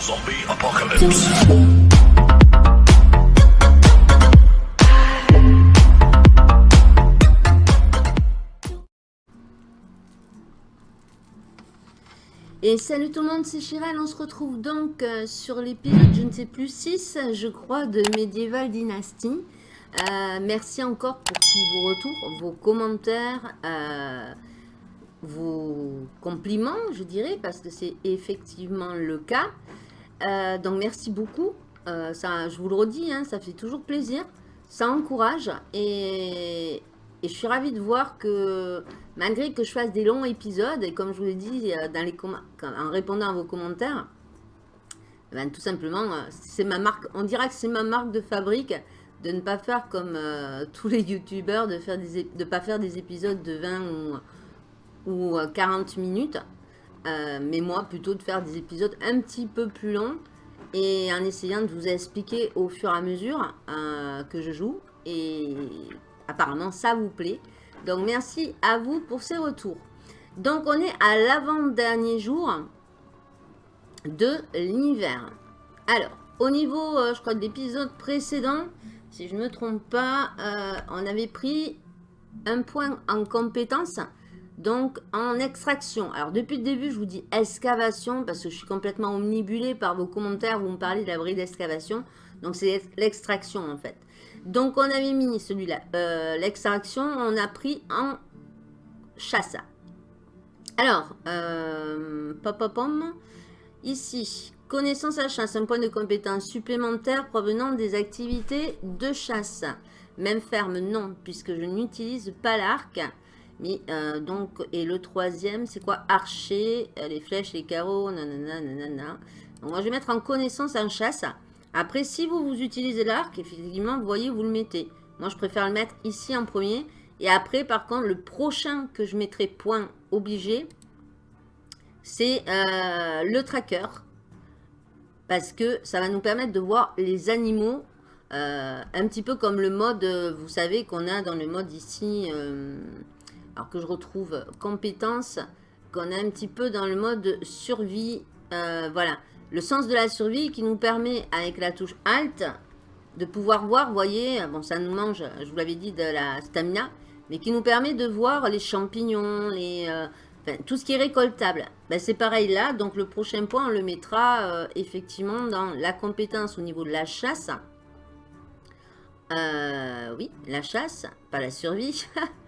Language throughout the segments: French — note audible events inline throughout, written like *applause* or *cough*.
Zombie apocalypse. Et salut tout le monde, c'est Chiral. On se retrouve donc euh, sur l'épisode, je ne sais plus, 6, je crois, de Medieval Dynasty. Euh, merci encore pour tous vos retours, vos commentaires, euh, vos compliments, je dirais, parce que c'est effectivement le cas. Euh, donc merci beaucoup. Euh, ça, je vous le redis, hein, ça fait toujours plaisir. Ça encourage et, je suis ravie de voir que malgré que je fasse des longs épisodes, et comme je vous l'ai dit euh, dans les en répondant à vos commentaires, ben, tout simplement, c'est ma marque, on dira que c'est ma marque de fabrique de ne pas faire comme *laughs* tous les youtubeurs, de ne pas faire des épisodes de 20 ou, ou 40 minutes. Euh, mais moi, plutôt de faire des épisodes un petit peu plus longs et en essayant de vous expliquer au fur et à mesure euh, que je joue. Et apparemment, ça vous plaît. Donc, merci à vous pour ces retours. Donc, on est à l'avant-dernier jour de l'hiver. Alors, au niveau, euh, je crois, de l'épisode précédent, si je ne me trompe pas, on avait pris un point en compétence donc, en extraction. Alors, depuis le début, je vous dis excavation parce que je suis complètement omnibulée par vos commentaires. Vous me parlez de la d'excavation. Donc, c'est l'extraction, en fait. Donc, on avait mis celui-là. Euh, l'extraction, on a pris en chasse. Alors, euh, pom, ici, connaissance à chasse, un point de compétence supplémentaire provenant des activités de chasse. Même ferme, non, puisque je n'utilise pas l'arc. Euh, donc, et le troisième, c'est quoi? Archer, euh, les flèches, les carreaux, nanana, nanana. Donc, moi, je vais mettre en connaissance en chasse. Après, si vous, vous utilisez l'arc, effectivement, vous voyez, vous le mettez. Moi, je préfère le mettre ici en premier. Et après, par contre, le prochain que je mettrai point obligé, c'est euh, le tracker. Parce que ça va nous permettre de voir les animaux. un petit peu comme le mode, vous savez, qu'on a dans le mode ici alors que je retrouve compétences, qu'on a un petit peu dans le mode survie. Euh, voilà, le sens de la survie qui nous permet, avec la touche Alt, de pouvoir voir, voyez, bon, ça nous mange, je vous l'avais dit, de la stamina, mais qui nous permet de voir les champignons, les, euh, tout ce qui est récoltable. Ben, c'est pareil là, donc le prochain point, on le mettra euh, effectivement dans la compétence au niveau de la chasse. oui, la chasse, pas la survie. *laughs*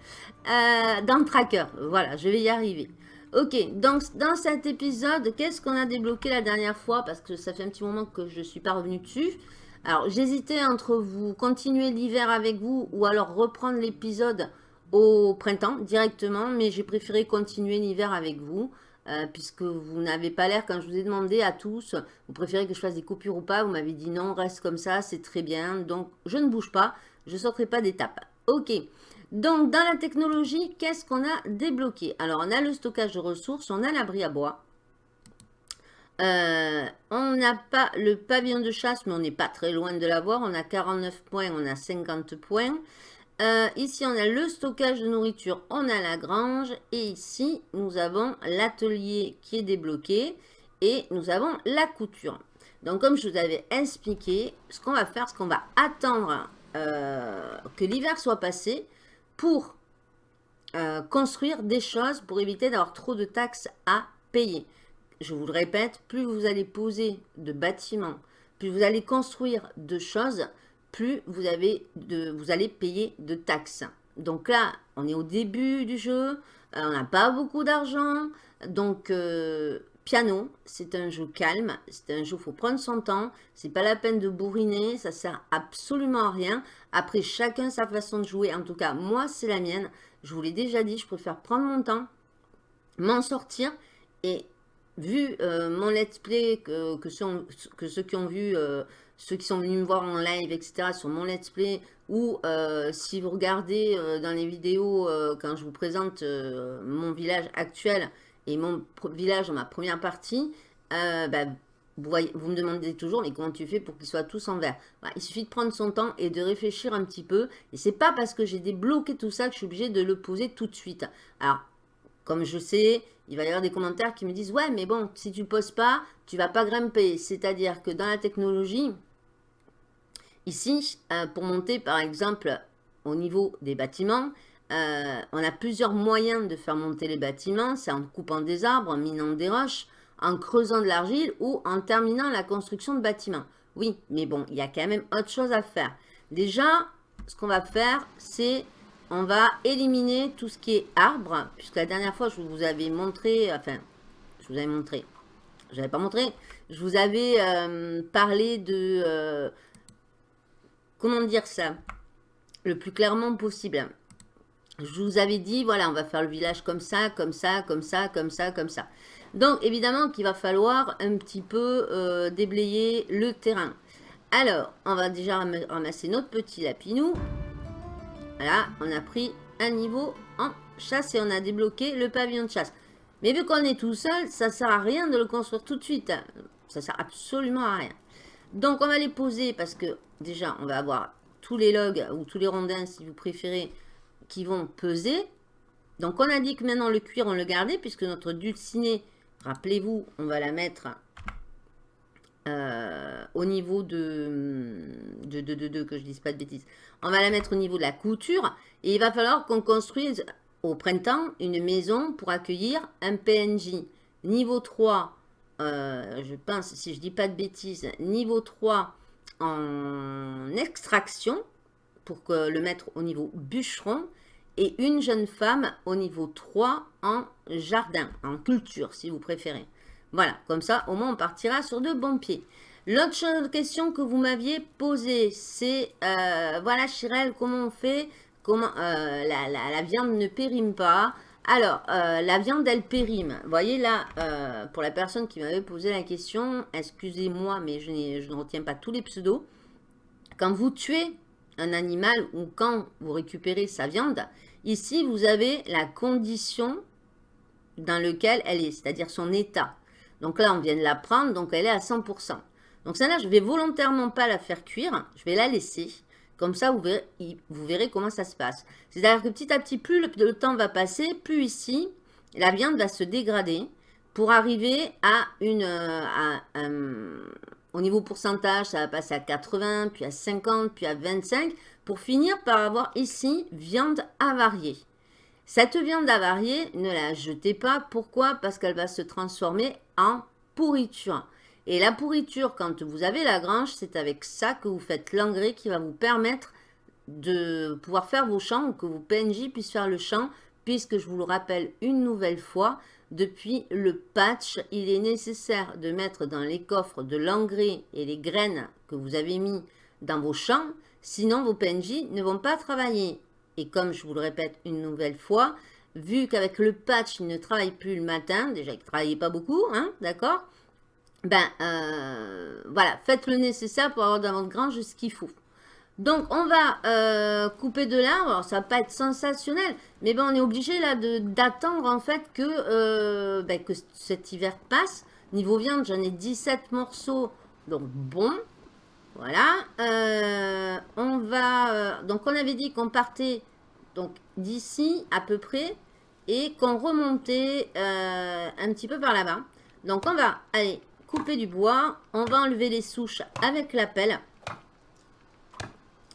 Euh, dans le tracker. Voilà, je vais y arriver. Ok, donc dans cet épisode, qu'est-ce qu'on a débloqué la dernière fois? Parce que ça fait un petit moment que je suis pas revenu dessus. Alors, j'hésitais entre vous continuer l'hiver avec vous ou alors reprendre l'épisode au printemps directement. Mais j'ai préféré continuer l'hiver avec vous. Euh, puisque vous n'avez pas l'air, quand je vous ai demandé à tous, vous préférez que je fasse des coupures ou pas, vous m'avez dit non, reste comme ça, c'est très bien. Donc, je ne bouge pas, je ne sauterai pas d'étape. Ok, donc, dans la technologie, qu'est-ce qu'on a débloqué? Alors, on a le stockage de ressources, on a l'abri à bois. Euh, on n'a pas le pavillon de chasse, mais on n'est pas très loin de l'avoir. On a 49 points, on a 50 points. Euh, ici, on a le stockage de nourriture, on a la grange. Et ici, nous avons l'atelier qui est débloqué. Et nous avons la couture. Donc, comme je vous avais expliqué, ce qu'on va faire, c'est qu'on va attendre euh, que l'hiver soit passé pour euh, construire des choses pour éviter d'avoir trop de taxes à payer. Je vous le répète, plus vous allez poser de bâtiments, plus vous allez construire de choses, plus vous, avez de, vous allez payer de taxes. Donc là, on est au début du jeu, euh, on n'a pas beaucoup d'argent, donc euh, Piano, c'est un jeu calme, c'est un jeu, il faut prendre son temps, c'est pas la peine de bourriner, ça sert absolument à rien. Après, chacun sa façon de jouer, en tout cas, moi, c'est la mienne. Je vous l'ai déjà dit, je préfère prendre mon temps, m'en sortir, et vu euh, mon let's play, que, que, ceux, qui ont vu, euh, ceux qui sont venus me voir en live, etc., sur mon let's play, ou euh, si vous regardez dans les vidéos, quand je vous présente mon village actuel, et mon village dans ma première partie, euh, bah, vous, me demandez toujours, mais comment tu fais pour qu'ils soient tous en vert? Bah, Il suffit de prendre son temps et de réfléchir un petit peu. Et c'est pas parce que j'ai débloqué tout ça que je suis obligée de le poser tout de suite. Alors, comme je sais, il va y avoir des commentaires qui me disent « Ouais, mais bon, si tu poses pas, tu vas pas grimper. » C'est-à-dire que dans la technologie, ici, euh, pour monter par exemple au niveau des bâtiments, euh, on a plusieurs moyens de faire monter les bâtiments. C'est en coupant des arbres, en minant des roches, en creusant de l'argile ou en terminant la construction de bâtiments. Oui, mais bon, il y a quand même autre chose à faire. Déjà, ce qu'on va faire, c'est on va éliminer tout ce qui est arbre, puisque la dernière fois, je vous avais montré, enfin, je vous avais montré, je n'avais pas montré, je vous avais euh, parlé de, euh, comment dire ça, le plus clairement possible. Je vous avais dit, voilà, on va faire le village comme ça, comme ça, comme ça, comme ça, comme ça. Donc, évidemment qu'il va falloir un petit peu euh, déblayer le terrain. Alors, on va déjà ramasser notre petit lapinou. Voilà, on a pris un niveau en chasse et on a débloqué le pavillon de chasse. Mais vu qu'on est tout seul, ça sert à rien de le construire tout de suite. Ça sert absolument à rien. Donc on va les poser parce que déjà on va avoir tous les logs ou tous les rondins si vous préférez qui vont peser. Donc on a dit que maintenant le cuir on le gardait puisque notre dulcinée, rappelez-vous, on va la mettre euh, au niveau de, de, de, de, que je dise pas de bêtises, on va la mettre au niveau de la couture et il va falloir qu'on construise au printemps une maison pour accueillir un PNJ. Niveau 3, euh, je pense, si je dis pas de bêtises, niveau 3 en extraction pour que le mettre au niveau bûcheron et une jeune femme au niveau 3 en jardin, en culture si vous préférez. Voilà, comme ça, au moins, on partira sur de bons pieds. L'autre question que vous m'aviez posée, c'est, euh, voilà, Chirel, comment on fait? Comment euh, la, viande ne périme pas alors, euh, la viande, elle périme. Vous voyez là, pour la personne qui m'avait posé la question, excusez-moi, mais je, je, ne retiens pas tous les pseudos. Quand vous tuez un animal ou quand vous récupérez sa viande, ici, vous avez la condition dans laquelle elle est, c'est-à-dire son état. Donc là, on vient de la prendre, donc elle est à 100%. Donc celle-là, je vais volontairement pas la faire cuire, je vais la laisser. Comme ça, vous verrez, comment ça se passe. C'est-à-dire que petit à petit, plus le, temps va passer, plus ici, la viande va se dégrader pour arriver à une... Euh, au niveau pourcentage, ça va passer à 80, puis à 50, puis à 25, pour finir par avoir ici viande avariée. Cette viande avariée, ne la jetez pas. Pourquoi? Parce qu'elle va se transformer en pourriture. Et la pourriture, quand vous avez la grange, c'est avec ça que vous faites l'engrais qui va vous permettre de pouvoir faire vos champs ou que vos PNJ puissent faire le champ, puisque je vous le rappelle une nouvelle fois, depuis le patch, il est nécessaire de mettre dans les coffres de l'engrais et les graines que vous avez mis dans vos champs, sinon vos PNJ ne vont pas travailler. Et comme je vous le répète une nouvelle fois, vu qu'avec le patch, il ne travaille plus le matin, déjà il ne travaillait pas beaucoup, hein, d'accord Ben, euh, voilà, faites le nécessaire pour avoir dans votre grange ce qu'il faut. Donc, on va euh, couper de l'arbre. Alors, ça va pas être sensationnel, mais ben, on est obligé là d'attendre en fait que, euh, ben, que cet hiver passe. Niveau viande, j'en ai 17 morceaux, donc bon. Voilà. on va... donc, on avait dit qu'on partait donc d'ici à peu près et qu'on remontait euh, un petit peu par là-bas. Donc on va aller couper du bois, on va enlever les souches avec la pelle.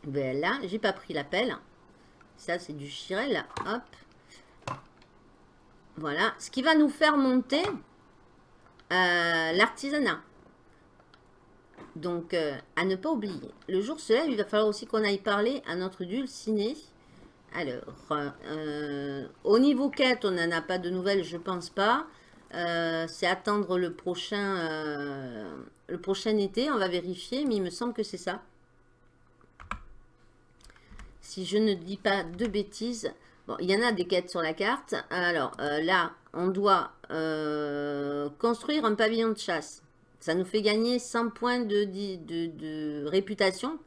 Voilà, j'ai pas pris la pelle. Ça c'est du chirel, hop. Voilà, ce qui va nous faire monter euh, l'artisanat. Donc, euh, à ne pas oublier. Le jour se lève, il va falloir aussi qu'on aille parler à notre dulciné. Alors, euh, au niveau quête, on n'en a pas de nouvelles, je pense pas. Euh, c'est attendre le prochain, euh, le prochain été, on va vérifier, mais il me semble que c'est ça. Si je ne dis pas de bêtises. Bon, il y en a des quêtes sur la carte. Alors, là, on doit construire un pavillon de chasse. Ça nous fait gagner 100 points de, réputation.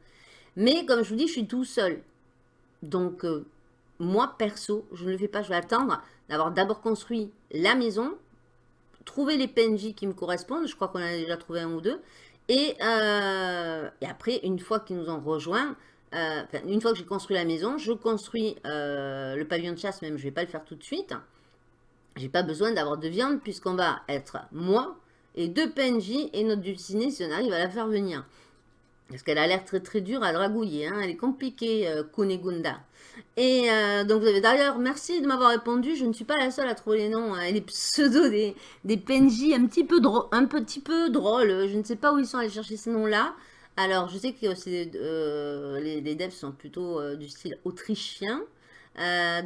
Mais, comme je vous dis, je suis tout seul. Donc, euh, moi, perso, je ne le fais pas. Je vais attendre d'avoir d'abord construit la maison, trouver les PNJ qui me correspondent. Je crois qu'on a déjà trouvé un ou deux. Et, euh, après, une fois qu'ils nous ont rejoints, euh, une fois que j'ai construit la maison, je construis le pavillon de chasse, même je ne vais pas le faire tout de suite. j'ai pas besoin d'avoir de viande puisqu'on va être moi et deux PNJ et notre dulcinée si on arrive à la faire venir. Parce qu'elle a l'air très très dure à dragouiller, hein. elle est compliquée, euh, Kunegunda. Et euh, donc vous avez d'ailleurs, merci de m'avoir répondu, je ne suis pas la seule à trouver les noms, hein. les pseudos des, des PNJ un petit, peu un petit peu drôles, je ne sais pas où ils sont allés chercher ces noms-là. Alors je sais que euh, les, les, devs sont plutôt du style autrichien,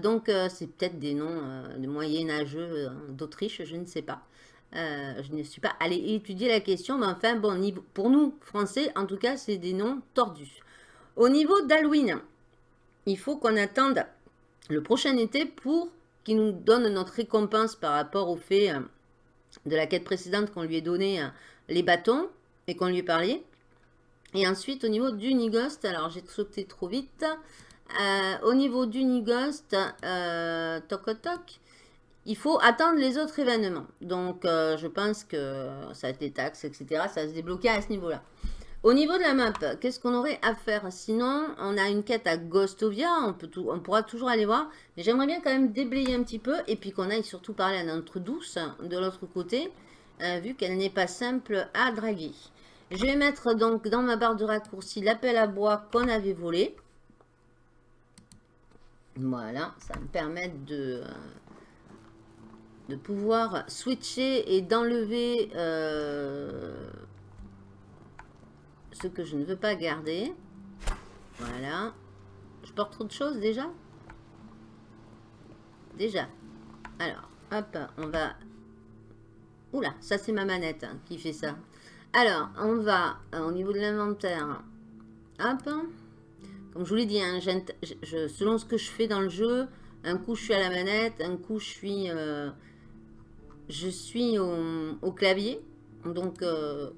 donc c'est peut-être des noms de moyenâgeux d'Autriche, je ne sais pas. Euh, je ne suis pas allée étudier la question, mais enfin, bon, pour nous, français, en tout cas, c'est des noms tordus. Au niveau d'Halloween, il faut qu'on attende le prochain été pour qu'il nous donne notre récompense par rapport au fait euh, de la quête précédente qu'on lui ait donné euh, les bâtons et qu'on lui ait parlé. Et ensuite, au niveau du Nigost, alors j'ai sauté trop vite. au niveau du Nigost, toc toc, il faut attendre les autres événements. Donc, euh, je pense que ça va être les taxes, etc. Ça va se débloquer à ce niveau-là. Au niveau de la map, qu'est-ce qu'on aurait à faire? Sinon, on a une quête à Ghostovia, on, peut pourra toujours aller voir. Mais j'aimerais bien quand même déblayer un petit peu et puis qu'on aille surtout parler à notre douce de l'autre côté, euh, vu qu'elle n'est pas simple à draguer. Je vais mettre donc dans ma barre de raccourci l'appel à bois qu'on avait volé. Voilà, ça me permet de... Euh, de pouvoir switcher et d'enlever euh, ce que je ne veux pas garder. Voilà. Je porte trop de choses déjà? Déjà. Alors, hop, on va... Oula, ça c'est ma manette hein, qui fait ça. Alors, on va euh, au niveau de l'inventaire. Hop. Comme je vous l'ai dit, hein, selon ce que je fais dans le jeu, un coup je suis à la manette, un coup je suis... Euh, je suis au, clavier. Donc, euh,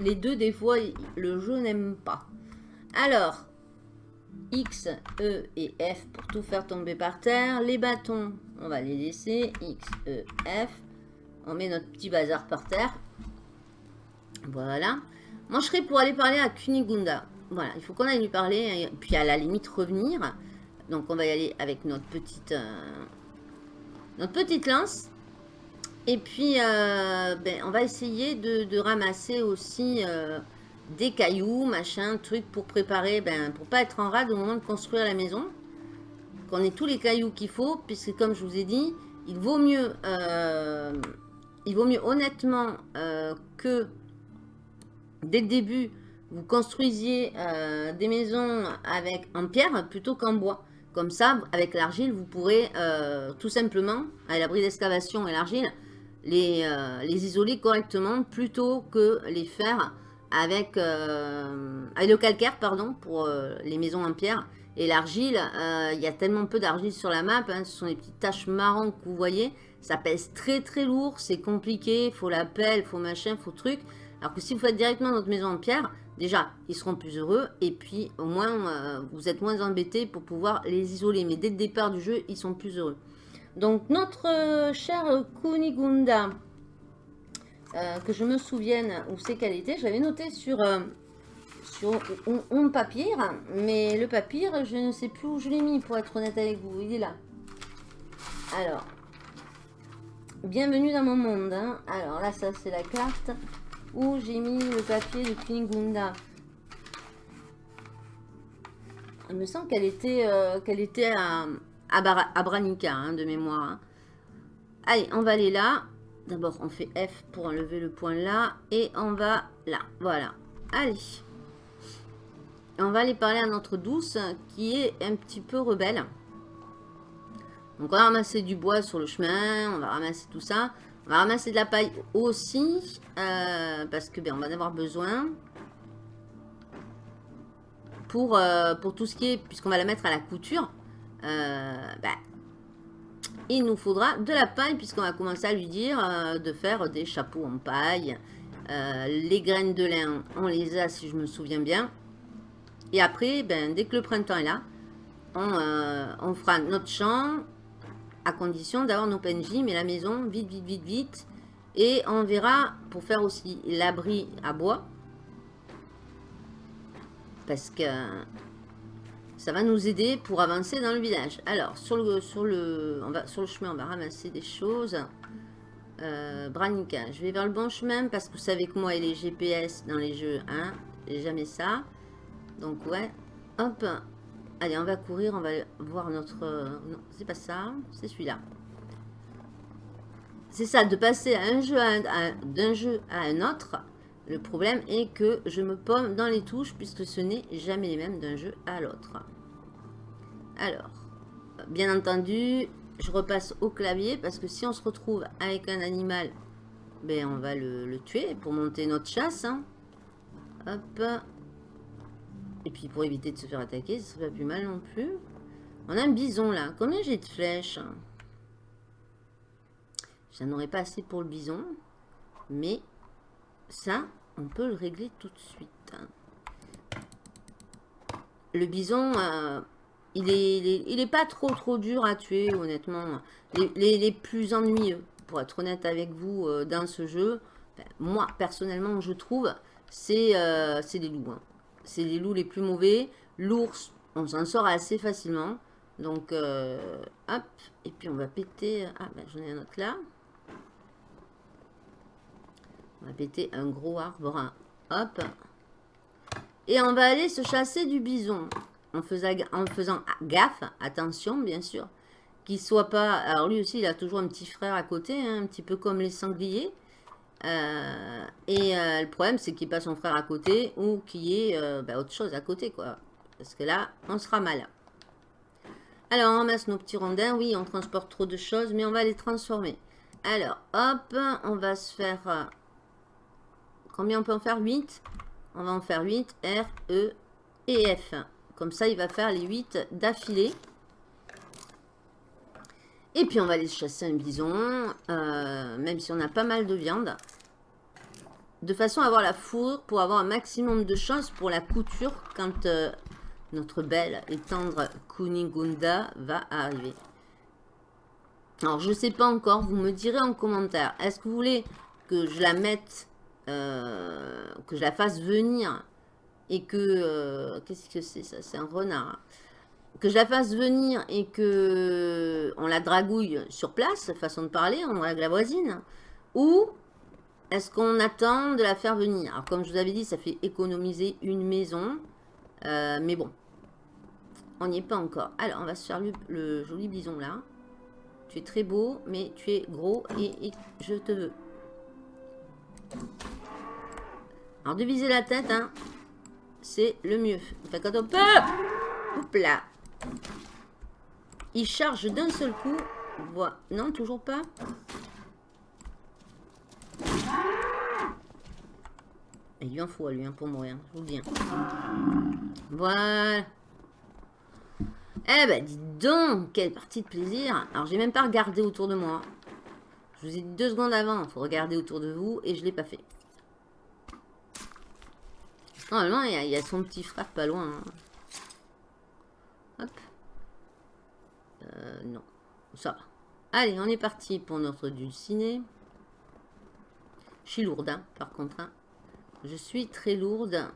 les deux, des fois, le jeu n'aime pas. Alors, X, E et F pour tout faire tomber par terre. Les bâtons, on va les laisser. X, E, F. On met notre petit bazar par terre. Voilà. Moi, je serais pour aller parler à Kunigunda. Voilà, il faut qu'on aille lui parler. Et puis, à la limite, revenir. Donc, on va y aller avec notre petite, euh, notre petite lance. Et puis, euh, ben, on va essayer de, ramasser aussi euh, des cailloux, machin, trucs pour préparer, ben, pour pas être en rade au moment de construire la maison. Qu'on ait tous les cailloux qu'il faut, puisque comme je vous ai dit, il vaut mieux, euh, il vaut mieux honnêtement que dès le début, vous construisiez des maisons avec en pierre plutôt qu'en bois. Comme ça, avec l'argile, vous pourrez tout simplement, à l'abri d'excavation et l'argile, euh, les, isoler correctement plutôt que les faire avec, euh, le calcaire pardon, pour euh, les maisons en pierre. Et l'argile, il y a tellement peu d'argile sur la map, hein, ce sont les petites taches marron que vous voyez. Ça pèse très très lourd, c'est compliqué, faut la pelle, faut machin, faut truc. Alors que si vous faites directement notre maison en pierre, déjà, ils seront plus heureux. Et puis, au moins, vous êtes moins embêtés pour pouvoir les isoler. Mais dès le départ du jeu, ils sont plus heureux. Donc notre euh, cher Kunigunda, euh, que je me souvienne où c'est qu'elle était, j'avais noté sur, euh, papier, mais le papier, je ne sais plus où je l'ai mis pour être honnête avec vous, il est là. Alors, bienvenue dans mon monde. Hein. Alors là, ça c'est la carte où j'ai mis le papier de Kunigunda. Il me semble qu'elle était, qu'elle était à, Abranica, hein, de mémoire. Hein. Allez, on va aller là. D'abord, on fait F pour enlever le point là. Et on va là. Voilà. Allez. On va aller parler à notre douce qui est un petit peu rebelle. Donc, on va ramasser du bois sur le chemin. On va ramasser tout ça. On va ramasser de la paille aussi. Euh, parce que ben, on va en avoir besoin. Pour, euh, pour tout ce qui est... Puisqu'on va la mettre à la couture. Euh, bah, il nous faudra de la paille puisqu'on va commencer à lui dire euh, de faire des chapeaux en paille. Euh, les graines de lin, on les a si je me souviens bien. Et après, ben, dès que le printemps est là, on, on fera notre champ à condition d'avoir nos PNJ, mais la maison, vite, vite, vite, vite. Et on verra pour faire aussi l'abri à bois. Parce que Ça va nous aider pour avancer dans le village. Alors, sur le, sur le, on va, sur le chemin, on va ramasser des choses. Euh, Branica, je vais vers le bon chemin parce que vous savez que moi et les GPS dans les jeux, hein, jamais ça. Donc ouais, hop. Allez, on va courir, on va voir notre... Non, c'est pas ça, c'est celui-là. C'est ça, de passer un jeu d'un jeu à un autre. Le problème est que je me pomme dans les touches puisque ce n'est jamais les mêmes d'un jeu à l'autre. Alors, bien entendu, je repasse au clavier parce que si on se retrouve avec un animal, ben on va le, tuer pour monter notre chasse. Hein. Hop. Et puis pour éviter de se faire attaquer, ça serait pas plus mal non plus. On a un bison là. Combien j'ai de flèches J'en aurais pas assez pour le bison. Mais ça, on peut le régler tout de suite. Le bison, euh, il, est, pas trop trop dur à tuer, honnêtement. Les, plus ennuyeux, pour être honnête avec vous, euh, dans ce jeu, ben, moi, personnellement, je trouve, c'est euh, les loups. Hein. C'est les loups les plus mauvais. L'ours, on s'en sort assez facilement. Donc, hop. Et puis, on va péter... Ah, ben, j'en ai un autre là. On va péter un gros arbre. Hop. Et on va aller se chasser du bison. En faisant, en faisant gaffe, attention bien sûr, qu'il soit pas... Alors lui aussi, il a toujours un petit frère à côté, hein, un petit peu comme les sangliers. Euh, et euh, le problème, c'est qu'il n'y ait pas son frère à côté ou qu'il y ait euh, bah, autre chose à côté, quoi. Parce que là, on sera mal. Alors, on ramasse nos petits rondins. Oui, on transporte trop de choses, mais on va les transformer. Alors, hop, on va se faire Combien on peut en faire? 8 On va en faire 8. R, E et F. Comme ça, il va faire les 8 d'affilée. Et puis, on va aller chasser un bison. Euh, même si on a pas mal de viande. De façon à avoir la fourrure pour avoir un maximum de chance pour la couture quand euh, notre belle et tendre Kunigunda va arriver. Alors, je ne sais pas encore. Vous me direz en commentaire. Est-ce que vous voulez que je la mette euh, que je la fasse venir et que... Euh, qu'est-ce que c'est ça? C'est un renard. Hein. Que je la fasse venir et que on la dragouille sur place, façon de parler, on drague la voisine. Ou est-ce qu'on attend de la faire venir? Alors comme je vous avais dit, ça fait économiser une maison. Euh, mais bon, on n'y est pas encore. Alors, on va se faire le, joli bison là. Tu es très beau, mais tu es gros et je te veux. Alors, de viser la tête, hein, c'est le mieux. Enfin, quand on peut... Oups là. Il charge d'un seul coup. Voilà. Non, toujours pas. Il lui en faut à lui, hein, pour mourir. Je vous le dis. Hein. Voilà. Eh ben, dis donc, quelle partie de plaisir. Alors, j'ai même pas regardé autour de moi. Je vous ai dit deux secondes avant, il faut regarder autour de vous, et je l'ai pas fait. Normalement, il y, a, son petit frère pas loin. Hein. Hop. Euh, non. Ça va. Allez, on est parti pour notre dulciné. Je suis lourde, hein, par contre. Hein. Je suis très lourde.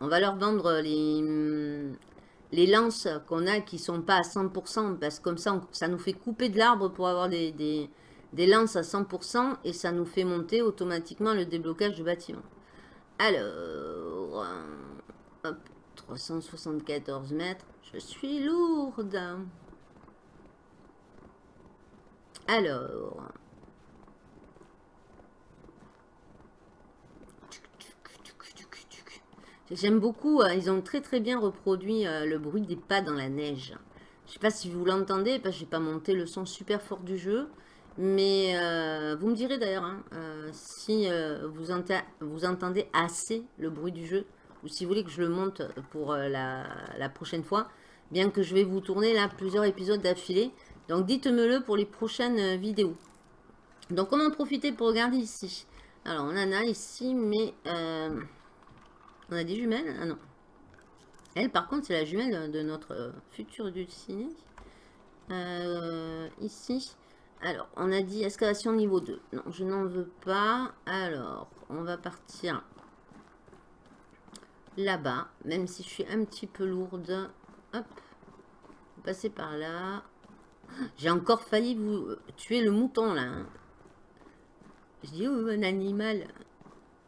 On va leur vendre les, lances qu'on a qui sont pas à 100%, parce que comme ça, ça nous fait couper de l'arbre pour avoir des, lances à 100%, et ça nous fait monter automatiquement le déblocage du bâtiment. Alors, hop, 374 mètres, je suis lourde. Alors, J'aime beaucoup, euh, ils ont très très bien reproduit euh, le bruit des pas dans la neige. Je sais pas si vous l'entendez, parce que j'ai pas monté le son super fort du jeu. Mais euh, vous me direz d'ailleurs hein, si vous, vous, entendez assez le bruit du jeu. Ou si vous voulez que je le monte pour la, prochaine fois. Bien que je vais vous tourner là plusieurs épisodes d'affilée. Donc dites-me-le pour les prochaines vidéos. Donc on en profiter pour regarder ici. Alors on en a ici, mais... On a des jumelles? Ah non. Elle, par contre, c'est la jumelle de notre euh, futur dulciné. Euh, ici. Alors, on a dit excavation niveau 2. Non, je n'en veux pas. Alors, on va partir là-bas, même si je suis un petit peu lourde. Hop, passer par là. J'ai encore failli vous tuer le mouton, là. Hein. Je dis, oh, un animal.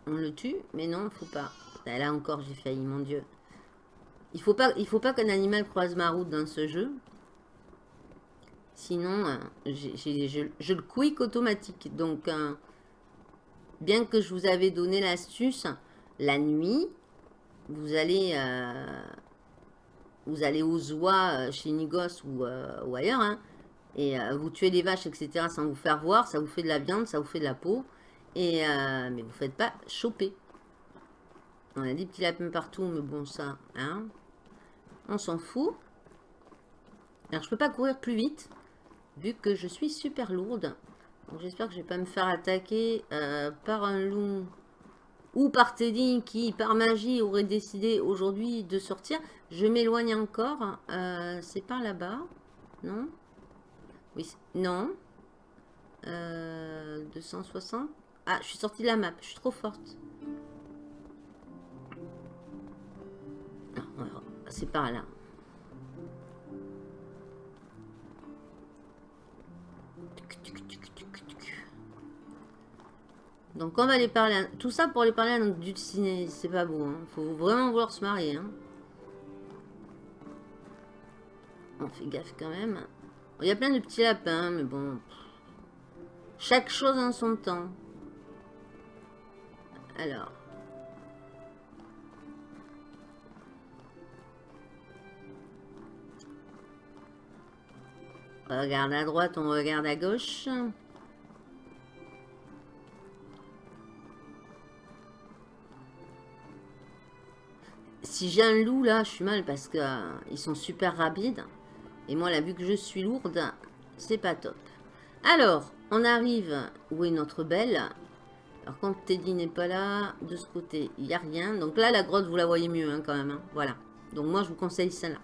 On le tue, mais non, faut pas. Là encore, j'ai failli, mon Dieu. Il faut il faut pas qu'un animal croise ma route dans ce jeu. Sinon, euh, je, le quick automatique. Donc, euh, bien que je vous avais donné l'astuce, la nuit, vous allez, euh, vous allez aux oies chez Nigos ou, ailleurs, hein, et vous tuez les vaches, etc. sans vous faire voir, ça vous fait de la viande, ça vous fait de la peau, et, mais vous ne faites pas choper. On a des petits lapins partout, mais bon, ça, hein, on s'en fout. Alors, je peux pas courir plus vite vu que je suis super lourde. J'espère que je vais pas me faire attaquer euh, par un loup ou par Teddy qui, par magie, aurait décidé aujourd'hui de sortir. Je m'éloigne encore. Euh, c'est par là-bas. Non? Oui, non. 260. Euh, ah, je suis sortie de la map. Je suis trop forte. C'est par là. Donc on va les parler, tout ça pour les parler à notre ciné, c'est pas beau, hein. faut vraiment vouloir se marier. Hein. On fait gaffe quand même. Il y a plein de petits lapins, mais bon, chaque chose en son temps. Alors. Regarde à droite, on regarde à gauche. Si j'ai un loup là, je suis mal parce qu'ils euh, sont super rapides. Et moi, là, vu que je suis lourde, c'est pas top. Alors, on arrive où est notre belle. Alors, quand Teddy n'est pas là, de ce côté, il n'y a rien. Donc là, la grotte, vous la voyez mieux hein, quand même. Hein. Voilà. Donc moi, je vous conseille celle-là.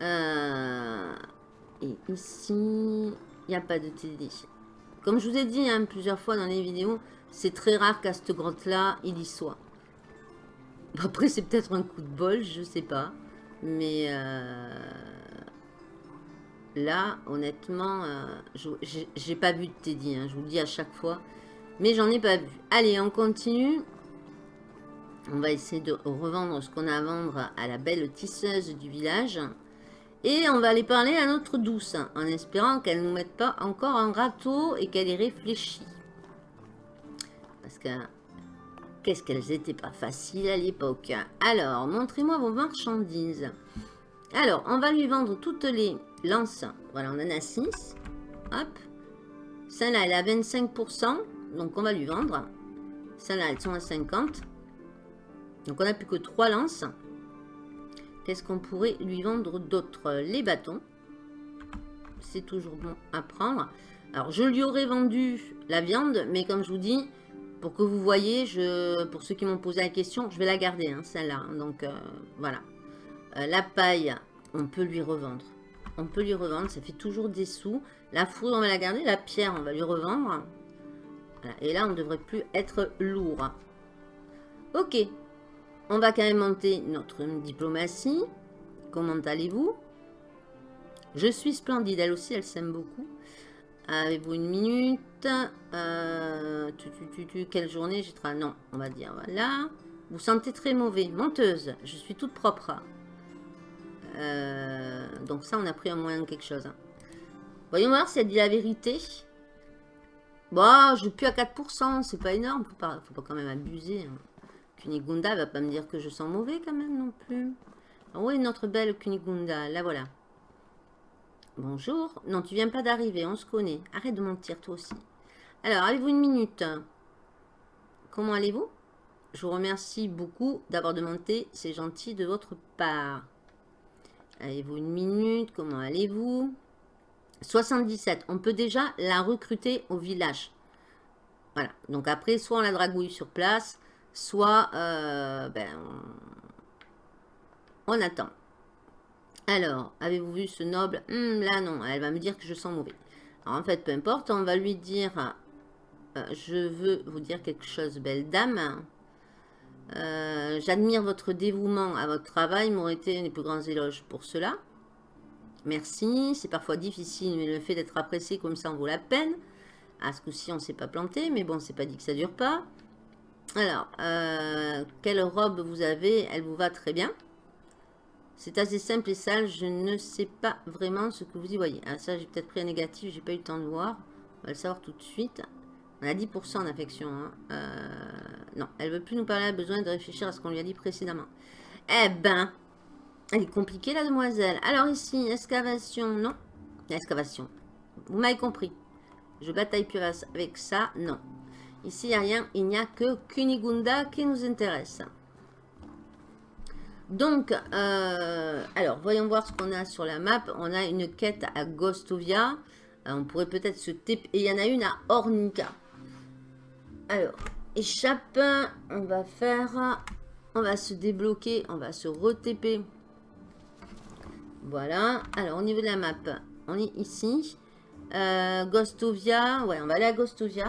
Euh, et ici, il n'y a pas de Teddy. Comme je vous ai dit hein, plusieurs fois dans les vidéos, c'est très rare qu'à cette grotte-là, il y soit. Après, c'est peut-être un coup de bol, je sais pas. Mais euh, là, honnêtement, euh, j'ai pas vu de Teddy. Hein, je vous le dis à chaque fois. Mais j'en ai pas vu. Allez, on continue. On va essayer de revendre ce qu'on a à vendre à la belle tisseuse du village. Et on va aller parler à notre douce, en espérant qu'elle ne nous mette pas encore un râteau et qu'elle ait réfléchi. Parce que Qu'elles étaient pas faciles à l'époque? Alors, montrez-moi vos marchandises. Alors, on va lui vendre toutes les lances. Voilà, on en a 6. Hop. Celle-là, elle à 25%. Donc, on va lui vendre. Celle-là, elles sont à 50. Donc, on n'a plus que 3 lances. Qu'est-ce qu'on pourrait lui vendre d'autre? Les bâtons. C'est toujours bon à prendre. Alors, je lui aurais vendu la viande, mais comme je vous dis, pour que vous voyez, pour ceux qui m'ont posé la question, je vais la garder, hein, celle-là. Hein. donc, euh, voilà. Euh, la paille, on peut lui revendre. On peut lui revendre, ça fait toujours des sous. La foudre, on va la garder. La pierre, on va lui revendre. Et là, on ne devrait plus être lourd. Ok. On va quand même monter notre diplomatie. Comment allez-vous? Je suis splendide. Elle aussi, elle s'aime beaucoup. Avez-vous une minute euh, tu, tu, Quelle journée j'ai Non, on va dire, voilà. Vous sentez très mauvais. Menteuse, je suis toute propre. Euh, donc ça, on a pris un moyen de quelque chose. Hein. Voyons voir si elle dit la vérité. Bon, je plus à 4%, c'est pas énorme. Faut pas, faut pas quand même abuser. Hein. Kunigunda va pas me dire que je sens mauvais quand même non plus. Ah oui, notre belle Kunigunda, la voilà. Bonjour. Non, tu viens pas d'arriver, on se connaît. Arrête de mentir, toi aussi. Alors, avez-vous une minute? Comment allez-vous? Je vous remercie beaucoup d'avoir demandé. C'est gentil de votre part. Avez-vous une minute? Comment allez-vous? 77. On peut déjà la recruter au village. Voilà. Donc après, soit on la dragouille sur place, soit euh, ben, on attend. Alors, avez-vous vu ce noble? Hmm, Là, non. Elle va me dire que je sens mauvais. Alors, en fait, peu importe. On va lui dire... Euh, je veux vous dire quelque chose, belle dame. Euh, j'admire votre dévouement à votre travail, m'aurait été les plus grands éloges pour cela. Merci, c'est parfois difficile, mais le fait d'être apprécié comme ça en vaut la peine. À ce coup-ci, on ne s'est pas planté, mais bon, c'est pas dit que ça dure pas. Alors, euh, quelle robe vous avez? Elle vous va très bien. C'est assez simple et sale, je ne sais pas vraiment ce que vous y voyez. Ah, ça, j'ai peut-être pris un négatif, j'ai pas eu le temps de voir. On va le savoir tout de suite. On a 10% d'affection. Hein. Euh, non, elle veut plus nous parler, elle a besoin de réfléchir à ce qu'on lui a dit précédemment. Eh ben, elle est compliquée la demoiselle. Alors ici, excavation, non. Excavation. Vous m'avez compris. Je bataille plus avec ça, non. Ici, il n'y a rien. Il n'y a que Kunigunda qui nous intéresse. Donc, euh, alors, voyons voir ce qu'on a sur la map. On a une quête à Gostovia. Euh, on pourrait peut-être se taper. Et il y en a une à Ornica. Alors, échappe. On va faire... On va se débloquer. On va se re-TP. Voilà. Alors, au niveau de la map, on est ici. Euh, Gostovia. Ouais, on va aller à Gostovia.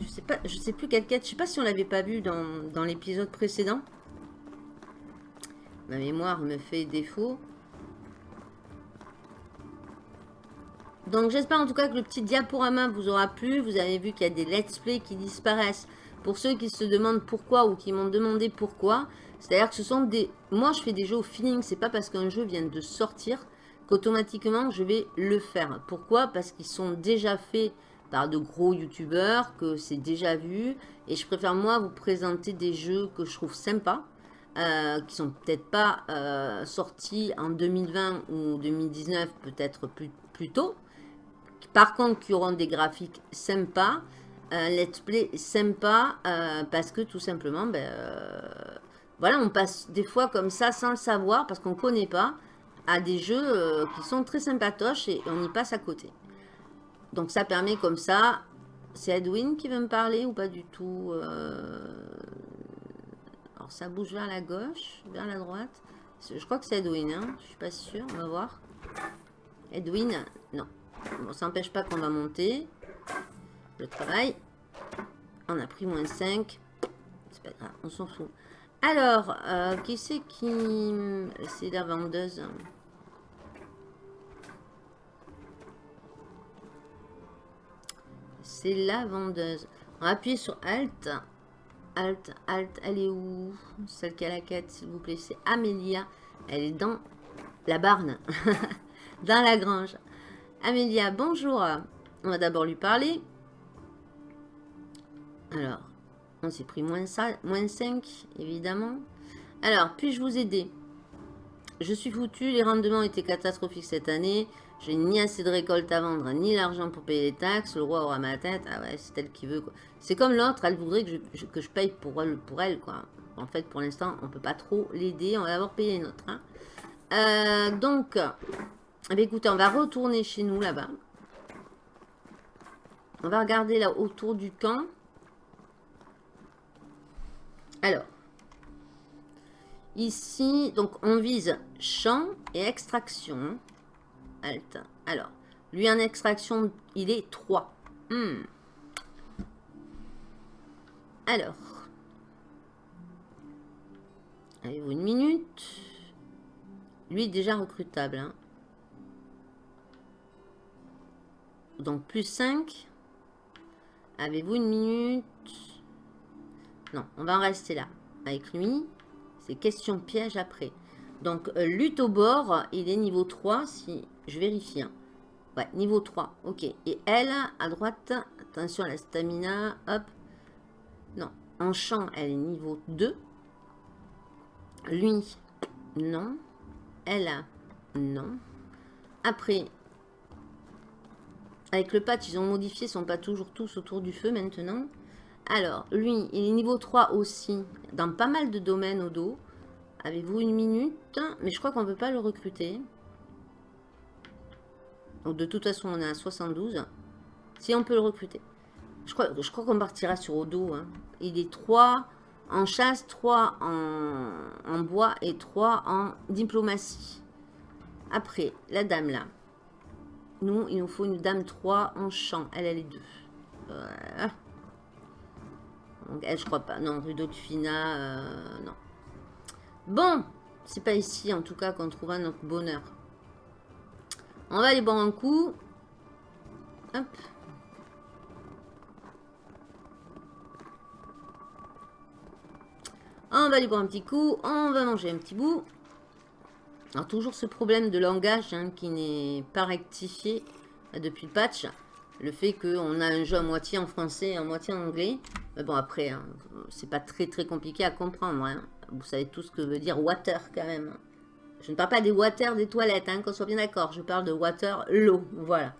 Je sais sais plus quelle quête. Je sais pas si on l'avait pas vu dans l'épisode précédent. Ma mémoire me fait défaut. Donc j'espère en tout cas que le petit diaporama vous aura plu. Vous avez vu qu'il y a des let's play qui disparaissent. Pour ceux qui se demandent pourquoi ou qui m'ont demandé pourquoi. C'est-à-dire que ce sont des... Moi je fais des jeux au feeling. C'est pas parce qu'un jeu vient de sortir qu'automatiquement je vais le faire. Pourquoi? Parce qu'ils sont déjà faits par de gros youtubeurs, que c'est déjà vu. Et je préfère moi vous présenter des jeux que je trouve sympas. Euh, qui sont peut-être pas euh, sortis en 2020 ou 2019, peut-être plus, plus tôt, par contre, qui auront des graphiques sympas, un let's play sympa, euh, parce que tout simplement, ben, euh, voilà, on passe des fois comme ça sans le savoir, parce qu'on ne connaît pas, à des jeux euh, qui sont très sympatoches et on y passe à côté. Donc ça permet comme ça, c'est Edwin qui veut me parler ou pas du tout Ça bouge vers la gauche, vers la droite. Je crois que c'est Edwin, hein je suis pas sûre, on va voir. Edwin, non. Bon, ça n'empêche pas qu'on va monter. Le travail. On a pris moins 5. C'est pas grave, on s'en fout. Alors, euh, qui c'est qui... C'est la vendeuse? C'est la vendeuse. On va appuyer sur Alt. Alt, Alt, elle est où? Celle qui a la quête, s'il vous plaît. C'est Amélia. Elle est dans la barne. *laughs* dans la grange. Amélia, bonjour. On va d'abord lui parler. Alors, on s'est pris moins, 5, évidemment. Alors, puis-je vous aider? Je suis foutu, les rendements étaient catastrophiques cette année. J'ai ni assez de récolte à vendre, ni l'argent pour payer les taxes. Le roi aura ma tête. Ah ouais, c'est elle qui veut. C'est comme l'autre, elle voudrait que je, que je, paye pour elle, pour elle. quoi. En fait, pour l'instant, on peut pas trop l'aider. On va d'abord payer une autre. Hein. Euh, donc, eh écoutez, on va retourner chez nous là-bas. On va regarder là autour du camp. Alors, ici, donc on vise champ et extraction. Alors, lui en extraction, il est 3. Hmm. Alors, avez-vous une minute? Lui, déjà recrutable. Hein. Donc plus 5. Avez-vous une minute? Non, on va en rester là. Avec lui, c'est question piège après. Donc euh, lutte au bord, il est niveau 3 si je vérifie. Hein. Ouais, niveau 3. Ok. Et elle, à droite, attention à la stamina. Hop. Non. En champ, elle est niveau 2. Lui, non. Elle, non. Après, avec le patch, ils ont modifié, ils sont pas toujours tous autour du feu maintenant. Alors, lui, il est niveau 3 aussi, dans pas mal de domaines au dos. Avez-vous une minute? Mais je crois qu'on ne peut pas le recruter. Donc de toute façon, on est à 72. Si on peut le recruter. Je crois, je crois qu'on partira sur Odo. Hein. Il est 3 en chasse, 3 en, bois et 3 en diplomatie. Après, la dame là. Nous, il nous faut une dame 3 en champ. Elle, elle est 2. Donc elle, je crois pas. Non, Rudolfina, euh, non. Bon, c'est pas ici en tout cas qu'on trouvera notre bonheur. On va aller boire un coup. Hop. On va aller boire un petit coup. On va manger un petit bout. Alors toujours ce problème de langage hein, qui n'est pas rectifié depuis le patch. Le fait qu'on a un jeu à moitié en français et à moitié en anglais. Mais bon après, hein, c'est pas très très compliqué à comprendre. Hein. Vous savez tout ce que veut dire water quand même. Je ne parle pas des water des toilettes, hein, qu'on soit bien d'accord. Je parle de water, l'eau. Voilà.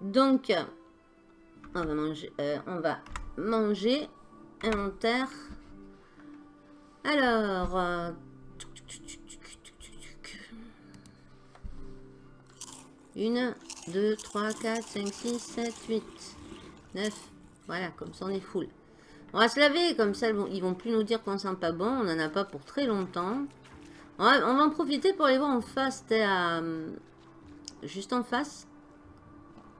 Donc, on va manger. Euh, on va manger. Alors. Euh, 1, 2, 3, 4, 5, 6, 7, 8, 9. Voilà, comme ça on est full. On va se laver, comme ça ils vont plus nous dire qu'on sent pas bon. On n'en a pas pour très longtemps. On va, en profiter pour aller voir en face. C'était. Euh, juste en face.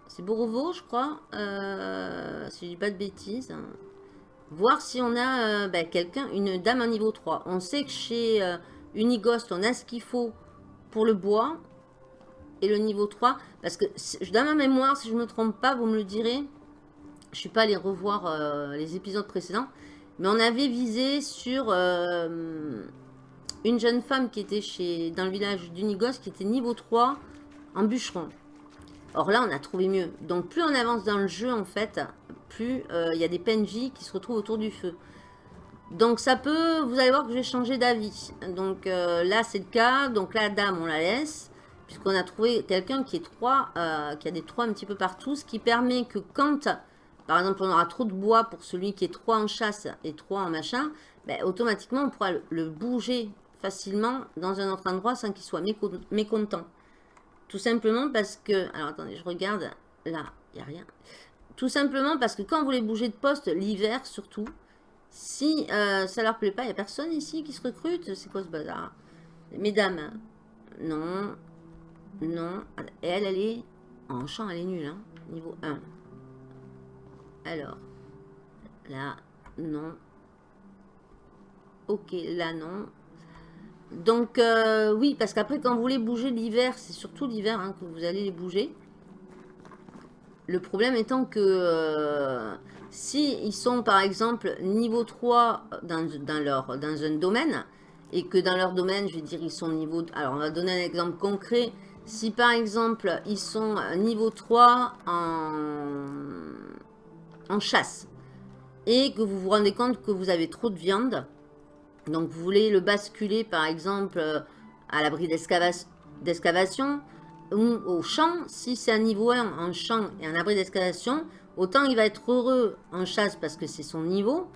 C'est Borovo, je crois. Euh, si je dis pas de bêtises. Voir si on a euh, ben, quelqu'un, une dame à niveau 3. On sait que chez euh, Unighost, on a ce qu'il faut pour le bois et le niveau 3. Parce que dans ma mémoire, si je ne me trompe pas, vous me le direz. Je ne suis pas allé revoir les épisodes précédents. Mais on avait visé sur une jeune femme qui était chez dans le village d'Unigos, qui était niveau 3 en bûcheron. Or là, on a trouvé mieux. Donc plus on avance dans le jeu, en fait, plus euh, il y a des PNJ qui se retrouvent autour du feu. Donc ça peut, vous allez voir que je vais d'avis. Donc là, c'est le cas. Donc la dame, on la laisse puisqu'on a trouvé quelqu'un qui est trois, euh, qui a des trois un petit peu partout, ce qui permet que quand, par exemple, on aura trop de bois pour celui qui est trois en chasse et trois en machin, ben, automatiquement, on pourra le, bouger facilement dans un autre endroit sans qu'il soit mécontent. Tout simplement parce que, alors attendez, je regarde, là, il n'y a rien. Tout simplement parce que quand vous voulez bouger de poste, l'hiver surtout, si euh, ça leur plaît pas, il n'y a personne ici qui se recrute, c'est quoi ce bazar? Mesdames, non, non. Et elle, elle est... En champ, elle est nulle. Hein. Niveau 1. Alors. Là, non. Ok, là, non. Donc, euh, oui, parce qu'après, quand vous voulez bouger l'hiver, c'est surtout l'hiver hein, que vous allez les bouger. Le problème étant que euh, si ils sont, par exemple, niveau 3 dans, un domaine, et que dans leur domaine, je vais dire, ils sont niveau... Alors, on va donner un exemple concret. Si par exemple, ils sont niveau 3 en, en chasse et que vous vous rendez compte que vous avez trop de viande, donc vous voulez le basculer par exemple à l'abri d'excavation ou au champ, si c'est un niveau 1 en champ et un abri d'excavation, autant il va être heureux en chasse parce que c'est son niveau,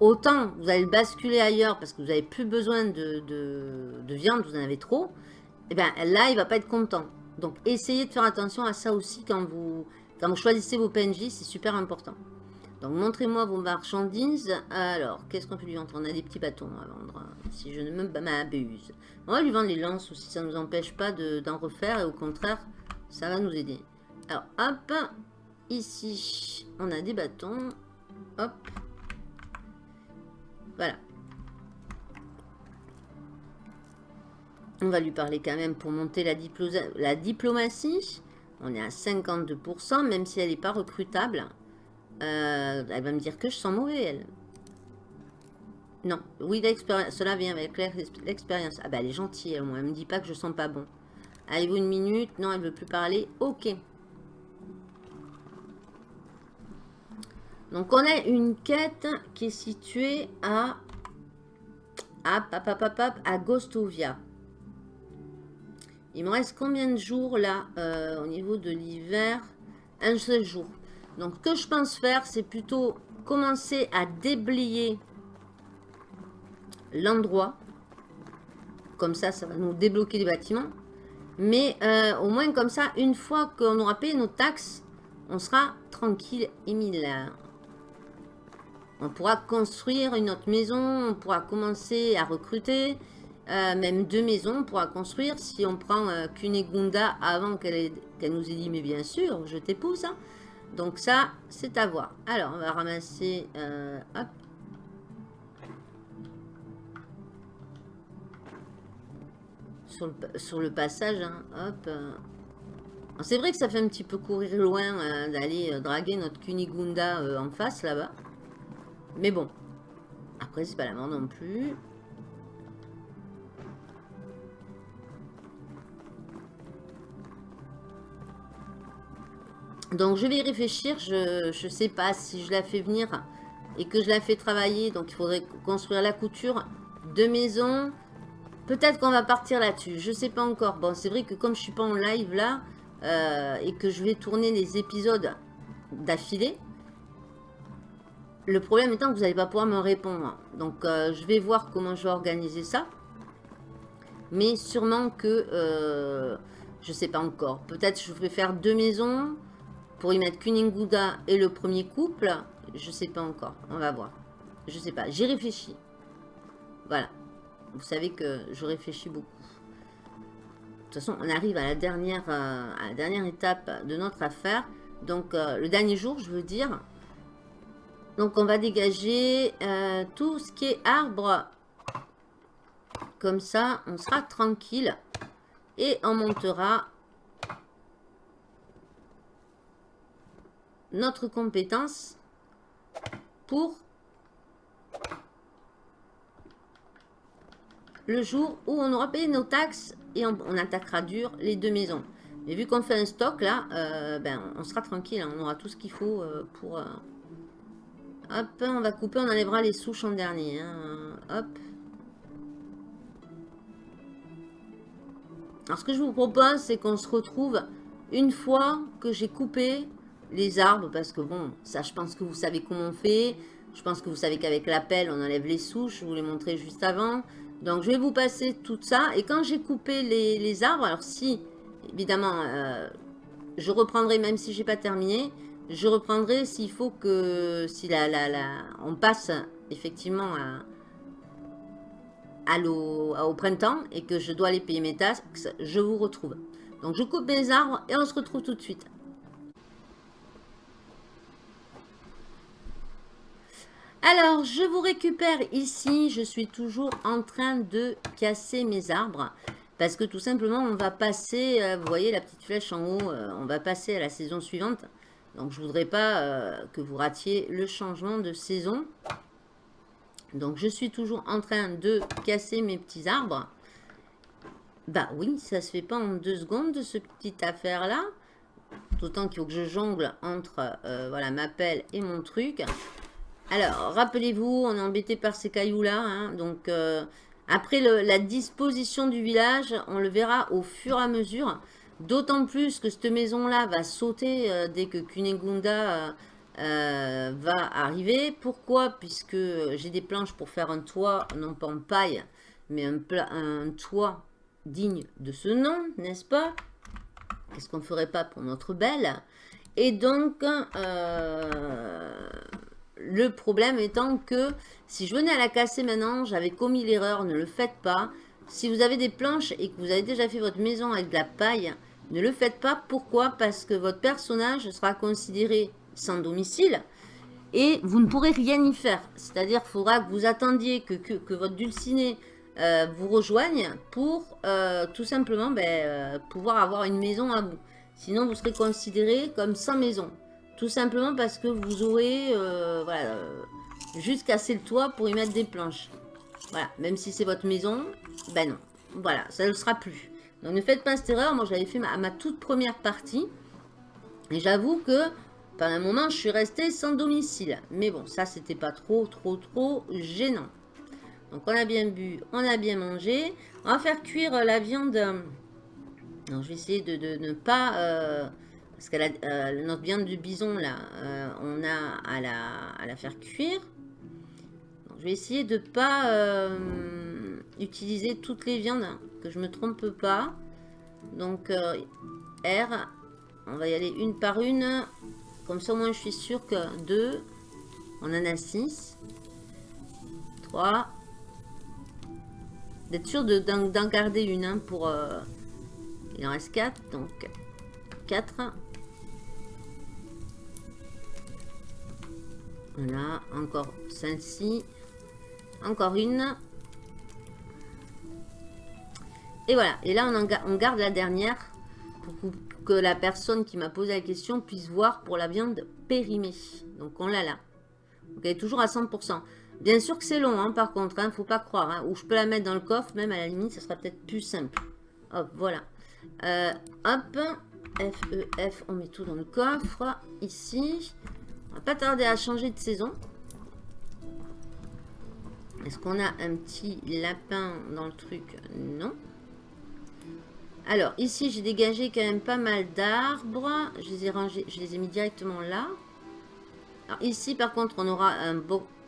autant vous allez le basculer ailleurs parce que vous n'avez plus besoin de, de, viande, vous en avez trop, et eh bien là, il va pas être content. Donc, essayez de faire attention à ça aussi quand vous, quand vous choisissez vos PNJ, c'est super important. Donc, montrez-moi vos marchandises. Alors, qu'est-ce qu'on peut lui vendre? On a des petits bâtons à vendre, hein, si je ne me m'abuse. On va lui vendre les lances aussi, ça ne nous empêche pas d'en refaire, et au contraire, ça va nous aider. Alors, hop, ici, on a des bâtons. Hop. Voilà. On va lui parler quand même pour monter la, la diplomatie. On est à 52%, même si elle n'est pas recrutable. Euh, elle va me dire que je sens mauvais, elle. Non, oui, cela vient avec l'expérience. Ah bah elle est gentille, elle, elle me dit pas que je sens pas bon. Allez-vous une minute? Non, elle veut plus parler. Ok. Donc on a une quête qui est située à... À, à Gostovia. Il me reste combien de jours là? Euh, au niveau de l'hiver Un seul jour. Donc ce que je pense faire, c'est plutôt commencer à déblayer l'endroit. Comme ça, ça va nous débloquer les bâtiments. Mais euh, au moins comme ça, une fois qu'on aura payé nos taxes, on sera tranquille et mille. On pourra construire une autre maison, on pourra commencer à recruter. Euh, même deux maisons, on pourra construire. Si on prend euh, Kunegunda avant qu'elle nous ait dit, mais bien sûr, je t'épouse. Hein. Donc ça, c'est à voir. Alors, on va ramasser... Euh, hop. Sur le, passage, hein, hop. Euh. C'est vrai que ça fait un petit peu courir loin euh, d'aller draguer notre Kunigunda en face, là-bas. Mais bon. Après, c'est pas la mort non plus. Donc je vais y réfléchir, je ne sais pas si je la fais venir et que je la fais travailler. Donc il faudrait construire la couture de maison. Peut-être qu'on va partir là-dessus, je ne sais pas encore. Bon, c'est vrai que comme je ne suis pas en live là euh, et que je vais tourner les épisodes d'affilée, le problème étant que vous n'allez pas pouvoir me répondre. Donc euh, je vais voir comment je vais organiser ça. Mais sûrement que, euh, je ne sais pas encore. Peut-être je vais faire deux maisons pour y mettre Kuninguda et le premier couple, je sais pas encore. On va voir. Je sais pas. J'y réfléchis. Voilà. Vous savez que je réfléchis beaucoup. De toute façon, on arrive à la dernière, euh, étape de notre affaire. Donc, euh, le dernier jour, je veux dire. Donc, on va dégager euh, tout ce qui est arbre. Comme ça, on sera tranquille. Et on montera notre compétence pour le jour où on aura payé nos taxes et on, attaquera dur les deux maisons. Mais vu qu'on fait un stock là, euh, ben, on sera tranquille, hein. on aura tout ce qu'il faut euh, pour... Euh, hop, on va couper, on enlèvera les souches en dernier. Hein. Hop. Alors ce que je vous propose, c'est qu'on se retrouve une fois que j'ai coupé les arbres, parce que bon, ça je pense que vous savez comment on fait. Je pense que vous savez qu'avec la pelle, on enlève les souches, je vous l'ai montré juste avant. Donc je vais vous passer tout ça. Et quand j'ai coupé les, arbres, alors si, évidemment, euh, je reprendrai, même si j'ai pas terminé, je reprendrai s'il faut que, si la, la, la, on passe effectivement à, au printemps et que je dois aller payer mes taxes, je vous retrouve. Donc je coupe mes arbres et on se retrouve tout de suite. Alors, je vous récupère ici. Je suis toujours en train de casser mes arbres. Parce que tout simplement, on va passer, euh, vous voyez la petite flèche en haut, euh, on va passer à la saison suivante. Donc, je voudrais pas euh, que vous ratiez le changement de saison. Donc, je suis toujours en train de casser mes petits arbres. Bah oui, ça se fait pas en deux secondes, ce petite affaire-là. D'autant qu'il faut que je jongle entre voilà, ma pelle et mon truc. Alors, rappelez-vous, on est embêté par ces cailloux-là. Hein. donc, euh, après la disposition du village, on le verra au fur et à mesure. D'autant plus que cette maison-là va sauter euh, dès que Kunegunda euh, va arriver. Pourquoi? Puisque j'ai des planches pour faire un toit, non pas en paille, mais un, un toit digne de ce nom, n'est-ce pas? Qu'est-ce qu'on ne ferait pas pour notre belle? Et donc, le problème étant que si je venais à la casser maintenant, j'avais commis l'erreur, ne le faites pas. Si vous avez des planches et que vous avez déjà fait votre maison avec de la paille, ne le faites pas. Pourquoi? Parce que votre personnage sera considéré sans domicile et vous ne pourrez rien y faire. C'est-à-dire qu'il faudra que vous attendiez que, votre dulciné euh, vous rejoigne pour euh, tout simplement ben, euh, pouvoir avoir une maison à vous. Sinon, vous serez considéré comme sans maison. Tout simplement parce que vous aurez euh, voilà, euh, juste cassé le toit pour y mettre des planches. Voilà, même si c'est votre maison, ben non. Voilà, ça ne sera plus. Donc ne faites pas cette erreur. Moi, j'avais fait ma, toute première partie. Et j'avoue que pendant un moment, je suis restée sans domicile. Mais bon, ça, c'était pas trop, trop, trop gênant. Donc, on a bien bu, on a bien mangé. On va faire cuire la viande. Alors, je vais essayer de, ne pas... Euh, parce que euh, notre viande du bison, là, euh, on a à la, à la faire cuire. je vais essayer de ne pas euh, utiliser toutes les viandes, que je ne me trompe pas. Donc, R, on va y aller une par une. Comme ça, au moins, je suis sûr que 2, on en a 6. 3. D'être sûr d'en garder une hein, pour... il en reste 4, donc 4. Voilà, encore celle-ci. Encore une. Et voilà. Et là, on, garde la dernière pour que la personne qui m'a posé la question puisse voir pour la viande périmée. Donc, on l'a là. Donc, elle est toujours à 100%. Bien sûr que c'est long, hein, par contre. Hein, faut pas croire. Hein. ou je peux la mettre dans le coffre, même à la limite, ça sera peut-être plus simple. Hop, voilà. Euh, hop. F, E, F, on met tout dans le coffre. Ici. On va pas tarder à changer de saison. Est-ce qu'on a un petit lapin dans le truc? Non. Alors, ici, j'ai dégagé quand même pas mal d'arbres. Je les ai je les ai mis directement là. Ici, par contre, on aura un,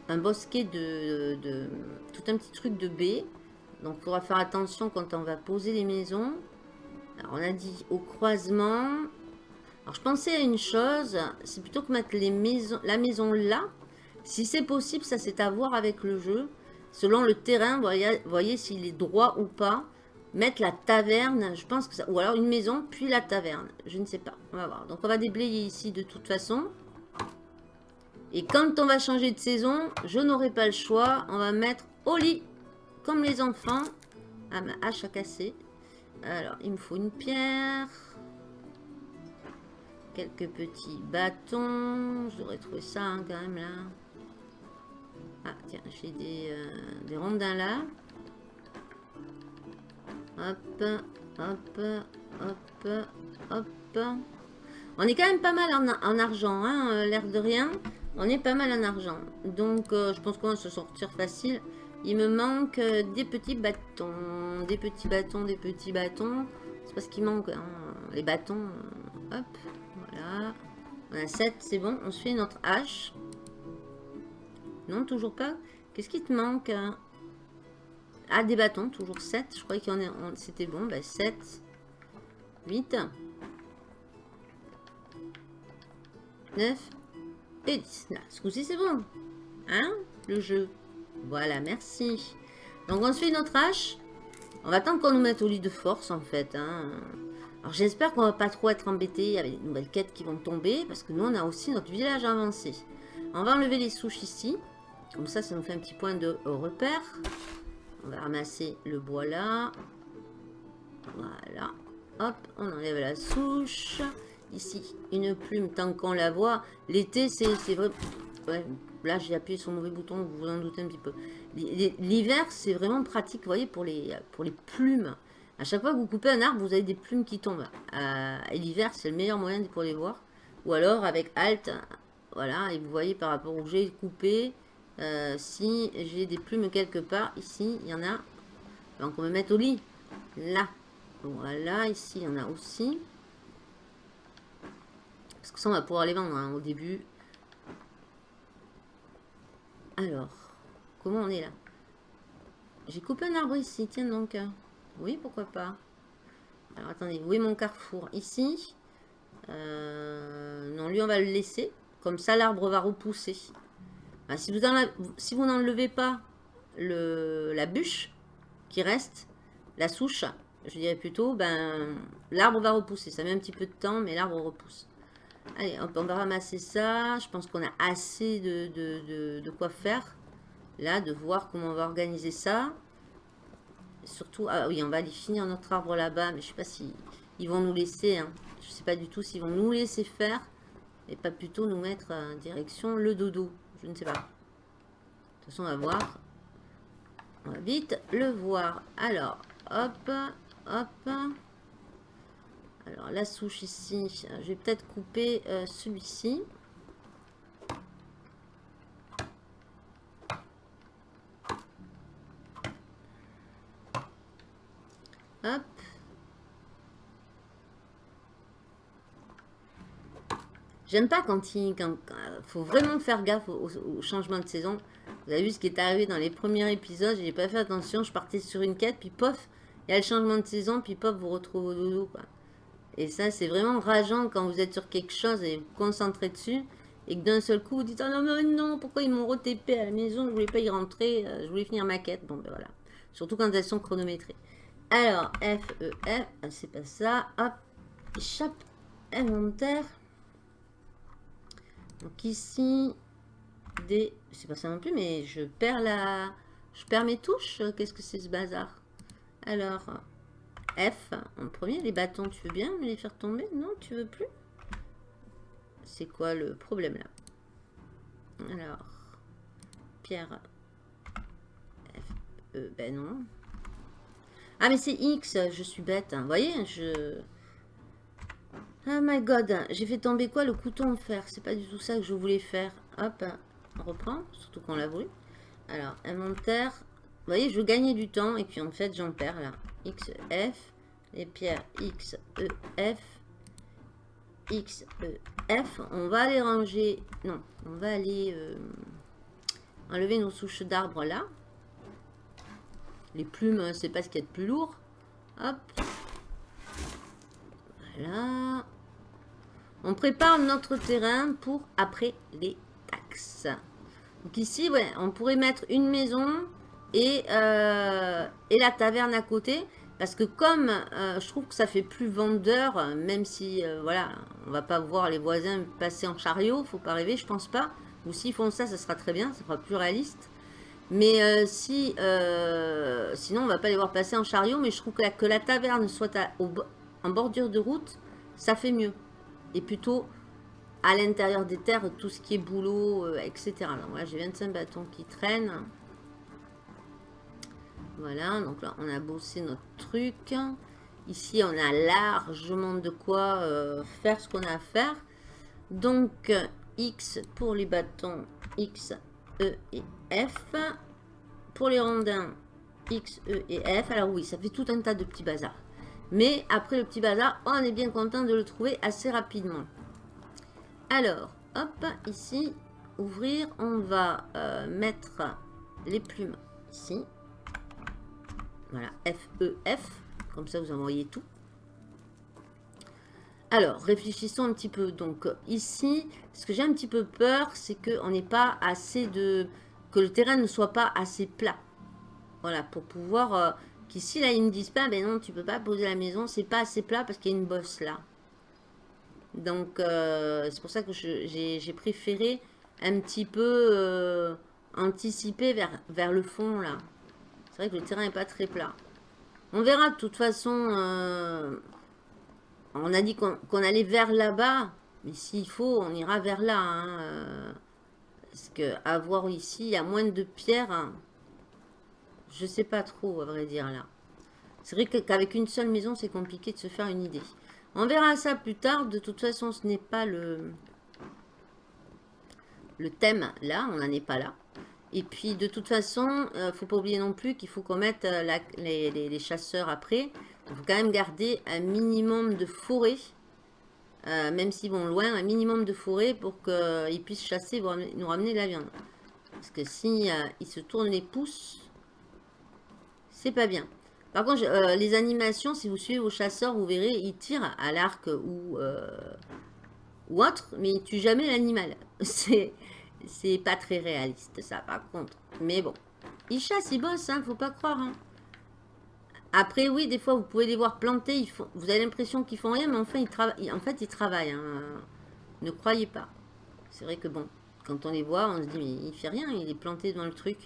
un bosquet de, de, Tout un petit truc de baies. Donc, il faudra faire attention quand on va poser les maisons. Alors, on a dit au croisement. Alors, je pensais à une chose. C'est plutôt que mettre la maison là. Si c'est possible, ça c'est à voir avec le jeu. Selon le terrain, voyez, voyez s'il est droit ou pas. Mettre la taverne, je pense que ça... Ou alors une maison, puis la taverne. Je ne sais pas. On va voir. Donc on va déblayer ici de toute façon. Et quand on va changer de saison, je n'aurai pas le choix. On va mettre au lit, comme les enfants. Ah, ma hache à casser. Alors, il me faut une pierre. Quelques petits bâtons. Je devrais trouver ça hein, quand même là. Ah, tiens, j'ai des, euh, des rondins là. Hop, hop, hop, hop. On est quand même pas mal en, argent, hein, euh, l'air de rien. On est pas mal en argent. Donc, euh, je pense qu'on va se sortir facile. Il me manque des petits bâtons. Des petits bâtons, des petits bâtons. C'est parce qu'il manque hein, les bâtons. Hop. On a 7, c'est bon. On se fait notre hache. Non, toujours pas. Qu'est-ce qui te manque hein? Ah, des bâtons, toujours 7. Je croyais qu'il y en a... C'était bon, bah 7. 8. 9. Et 10. Là, ce coup-ci, c'est bon. Hein Le jeu? Voilà, merci. Donc, on se fait notre hache. On va attendre qu'on nous mette au lit de force, en fait. Hein. Alors, j'espère qu'on va pas trop être embêté avec les nouvelles quêtes qui vont tomber. Parce que nous, on a aussi notre village avancé. On va enlever les souches ici. Comme ça, ça nous fait un petit point de repère. On va ramasser le bois là. Voilà. Hop, on enlève la souche. Ici, une plume tant qu'on la voit. L'été, c'est vrai. Ouais, là, j'ai appuyé sur le mauvais bouton, vous vous en doutez un petit peu. L'hiver, c'est vraiment pratique, vous voyez, pour les, pour les plumes. À chaque fois que vous coupez un arbre, vous avez des plumes qui tombent. Euh, et l'hiver, c'est le meilleur moyen pour les voir. Ou alors, avec Alt, voilà, et vous voyez par rapport où j'ai coupé, euh, si j'ai des plumes quelque part, ici, il y en a. Donc, on va mettre au lit. Là. Voilà, ici, il y en a aussi. Parce que ça, on va pouvoir les vendre hein, au début. Alors, comment on est là? J'ai coupé un arbre ici, tiens donc. Oui, pourquoi pas. Alors, attendez, où est mon carrefour? Ici. Euh, non, lui, on va le laisser. Comme ça, l'arbre va repousser. Si vous n'enlevez pas la bûche qui reste, la souche, je dirais plutôt, ben, l'arbre va repousser. Ça met un petit peu de temps, mais l'arbre repousse. Allez, on va ramasser ça. Je pense qu'on a assez de, quoi faire. Là, de voir comment on va organiser ça. Surtout, ah oui, on va aller finir notre arbre là-bas. Mais je sais pas si ils vont nous laisser. Hein. Je sais pas du tout s'ils vont nous laisser faire. Et pas plutôt nous mettre en direction le dodo. Je ne sais pas. De toute façon, on va voir. On va vite le voir. Alors, hop, hop. Alors, la souche ici, je vais peut-être couper euh, celui-ci. Hop. J'aime pas quand il faut vraiment faire gaffe au, changement de saison. Vous avez vu ce qui est arrivé dans les premiers épisodes, j'ai pas fait attention, je partais sur une quête, puis pof, il y a le changement de saison, puis pof, vous retrouvez au dodo, quoi. Et ça, c'est vraiment rageant quand vous êtes sur quelque chose et vous concentrez dessus, et que d'un seul coup, vous dites, ah non, non, non, pourquoi ils m'ont retépé à la maison, je voulais pas y rentrer, euh, je voulais finir ma quête, bon, ben voilà. Surtout quand elles sont chronométrées. Alors, F, E, F, ah, c'est pas ça, hop, échappe, inventaire. Donc ici, des... C'est pas ça non plus, mais je perds la... Je perds mes touches. Qu'est-ce que c'est ce bazar? Alors, F en premier. Les bâtons, tu veux bien me les faire tomber? Non, tu veux plus? C'est quoi le problème là? Alors, pierre. F, E, ben non. Ah mais c'est X, je suis bête. Hein. Vous voyez, je... Oh my god, j'ai fait tomber quoi Le couteau en fer? C'est pas du tout ça que je voulais faire. Hop, on reprend, surtout qu'on l'a voulu. Alors, inventaire. Vous voyez, je gagnais du temps et puis en fait, j'en perds là. X, F, les pierres X, E, F, X, E, F. On va aller ranger, non, on va aller euh, enlever nos souches d'arbres là. Les plumes, c'est pas ce qu'il y a de plus lourd. Hop. Voilà. On prépare notre terrain pour après les taxes. Donc ici, on pourrait mettre une maison et, euh, et la taverne à côté. Parce que comme euh, je trouve que ça fait plus vendeur, même si, euh, voilà, on va pas voir les voisins passer en chariot, faut pas rêver, je pense pas. Ou s'ils font ça, ça sera très bien, ça sera plus réaliste. Mais si, sinon on va pas les voir passer en chariot, mais je trouve que la, taverne soit en bordure de route, ça fait mieux. Et plutôt à l'intérieur des terres, tout ce qui est boulot, etc. Donc là, j'ai 25 bâtons qui traînent. Voilà, donc là, on a bossé notre truc. Ici, on a largement de quoi euh, faire ce qu'on a à faire. Donc, X pour les bâtons, X, E et F. Pour les rondins, X, E et F. Alors oui, ça fait tout un tas de petits bazars. Mais après le petit bazar, on est bien content de le trouver assez rapidement. Alors, hop, ici, ouvrir, on va euh, mettre les plumes ici. Voilà, F, E, F. Comme ça, vous envoyez tout. Alors, réfléchissons un petit peu. Donc, ici, ce que j'ai un petit peu peur, c'est qu'on n'ait pas assez de... Que le terrain ne soit pas assez plat. Voilà, pour pouvoir... Euh, qu'ici, là, ils ne disent pas, ben non, tu peux pas poser la maison, c'est pas assez plat parce qu'il y a une bosse là. Donc, euh, c'est pour ça que j'ai préféré un petit peu euh, anticiper vers, le fond, là. C'est vrai que le terrain n'est pas très plat. On verra de toute façon. On a dit qu'on allait vers là-bas. Mais s'il faut, on ira vers là. Hein, parce que avoir ici, il y a moins de pierres. Hein. Je sais pas trop, à vrai dire, là. C'est vrai qu'avec une seule maison, c'est compliqué de se faire une idée. On verra ça plus tard. De toute façon, ce n'est pas le, thème là. On n'en est pas là. Et puis, de toute façon, ne euh, faut pas oublier non plus qu'il faut qu'on mette euh, les, chasseurs après. Il faut quand même garder un minimum de forêt. Euh, même s'ils vont loin, un minimum de forêt pour qu'ils puissent chasser et nous ramener de la viande. Parce que si ils se tournent les pouces, c'est pas bien. Par contre, les animations, si vous suivez vos chasseurs, vous verrez, ils tirent à l'arc ou, autre, mais ils tuent jamais l'animal. *laughs* C'est pas très réaliste, ça, par contre. Mais bon. Ils chassent, ils bossent, hein, faut pas croire. Hein. Après, oui, des fois, vous pouvez les voir planter. Ils font, vous avez l'impression qu'ils font rien, mais enfin, ils. En fait, ils travaillent. Hein. Ne croyez pas. C'est vrai que bon, quand on les voit, on se dit, mais il fait rien, il est planté dans le truc.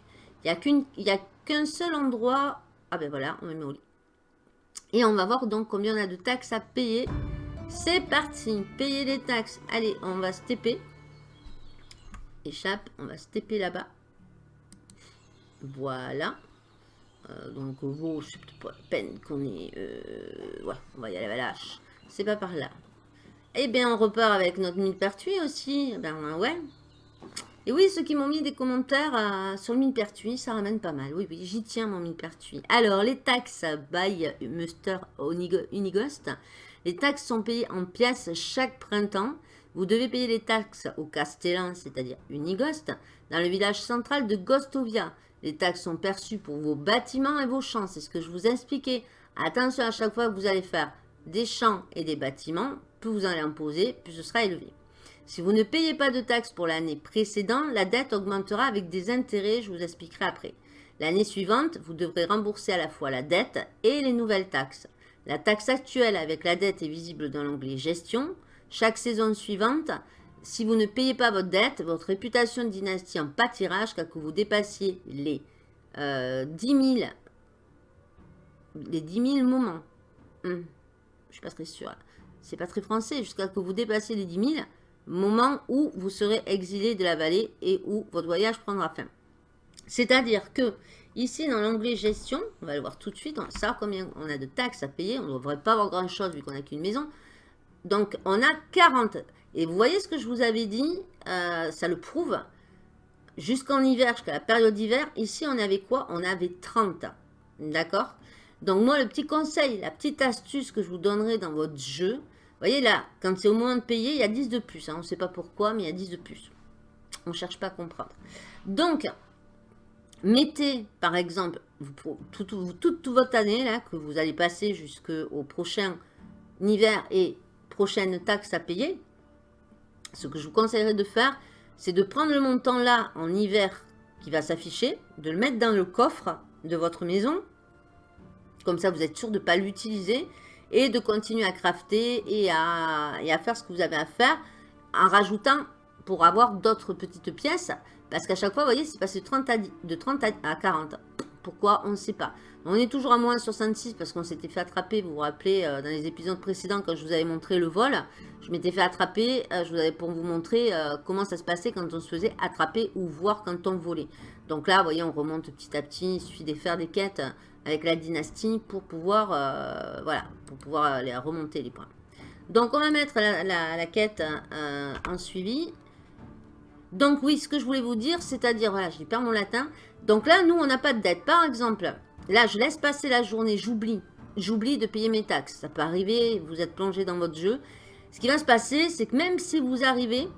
Il n'y a qu'un seul endroit. Ah ben voilà, on met au lit. Et on va voir donc combien on a de taxes à payer. C'est parti, payer les taxes. Allez, on va se TP échappe. On va se taper là-bas. Voilà. Euh, donc, bon, c'est pas la peine qu'on est... Euh, ouais, on va y aller à la lâche. C'est pas par là. Eh bien, on repart avec notre mine pertuis aussi. Ben ouais. Et oui, ceux qui m'ont mis des commentaires euh, sur le mine pertuis, ça ramène pas mal. Oui, oui, j'y tiens mon mine pertuis. Alors, les taxes by Muster Unigost. Les taxes sont payées en pièces chaque printemps. Vous devez payer les taxes au Castellan, c'est-à-dire Unigost, dans le village central de Gostovia. Les taxes sont perçues pour vos bâtiments et vos champs. C'est ce que je vous expliquais. Attention à chaque fois que vous allez faire des champs et des bâtiments, plus vous allez en poser, plus ce sera élevé. Si vous ne payez pas de taxes pour l'année précédente, la dette augmentera avec des intérêts, je vous expliquerai après. L'année suivante, vous devrez rembourser à la fois la dette et les nouvelles taxes. La taxe actuelle avec la dette est visible dans l'onglet Gestion. Chaque saison suivante, si vous ne payez pas votre dette, votre réputation de dynastie en pâtira jusqu'à que vous dépassiez les, 10 euh, 000, les 10 000 moments. hmm, je suis pas très sûre. C'est pas très français. Jusqu'à que vous dépassez les 10 000, moment où vous serez exilé de la vallée et où votre voyage prendra fin. C'est-à-dire que ici dans l'onglet gestion, on va le voir tout de suite, on savoir combien on a de taxes à payer. On ne devrait pas avoir grand chose vu qu'on n'a qu'une maison. Donc on a 40. Et vous voyez ce que je vous avais dit, euh, ça le prouve. Jusqu'en hiver, jusqu'à la période d'hiver, ici on avait quoi? On avait 30. D'accord? Donc moi le petit conseil, la petite astuce que je vous donnerai dans votre jeu, vous voyez là, quand c'est au moment de payer, il y a 10 de plus. Hein. On ne sait pas pourquoi, mais il y a 10 de plus. On ne cherche pas à comprendre. Donc, mettez par exemple toute, votre année là, que vous allez passer jusqu'au prochain hiver et prochaine taxe à payer. Ce que je vous conseillerais de faire, c'est de prendre le montant là en hiver qui va s'afficher, de le mettre dans le coffre de votre maison. Comme ça, vous êtes sûr de ne pas l'utiliser et de continuer à crafter et à, faire ce que vous avez à faire en rajoutant pour avoir d'autres petites pièces. Parce qu'à chaque fois, vous voyez, c'est passé de 30 à, de 30 à 40. Pourquoi On ne sait pas. On est toujours à moins 66 parce qu'on s'était fait attraper. Vous vous rappelez, euh, dans les épisodes précédents, quand je vous avais montré le vol, je m'étais fait attraper euh, je vous pour vous montrer euh, comment ça se passait quand on se faisait attraper ou voir quand on volait. Donc là, vous voyez, on remonte petit à petit. Il suffit de faire des quêtes avec la dynastie pour pouvoir, voilà, pour pouvoir remonter les points. Donc on va mettre la, quête en suivi. Donc oui, ce que je voulais vous dire, c'est-à-dire, voilà, je perds mon latin. Donc là, nous, on n'a pas de dette. Par exemple, là, je laisse passer la journée, j'oublie. J'oublie de payer mes taxes. Ça peut arriver, vous êtes plongé dans votre jeu. Ce qui va se passer, c'est que même si vous arrivez,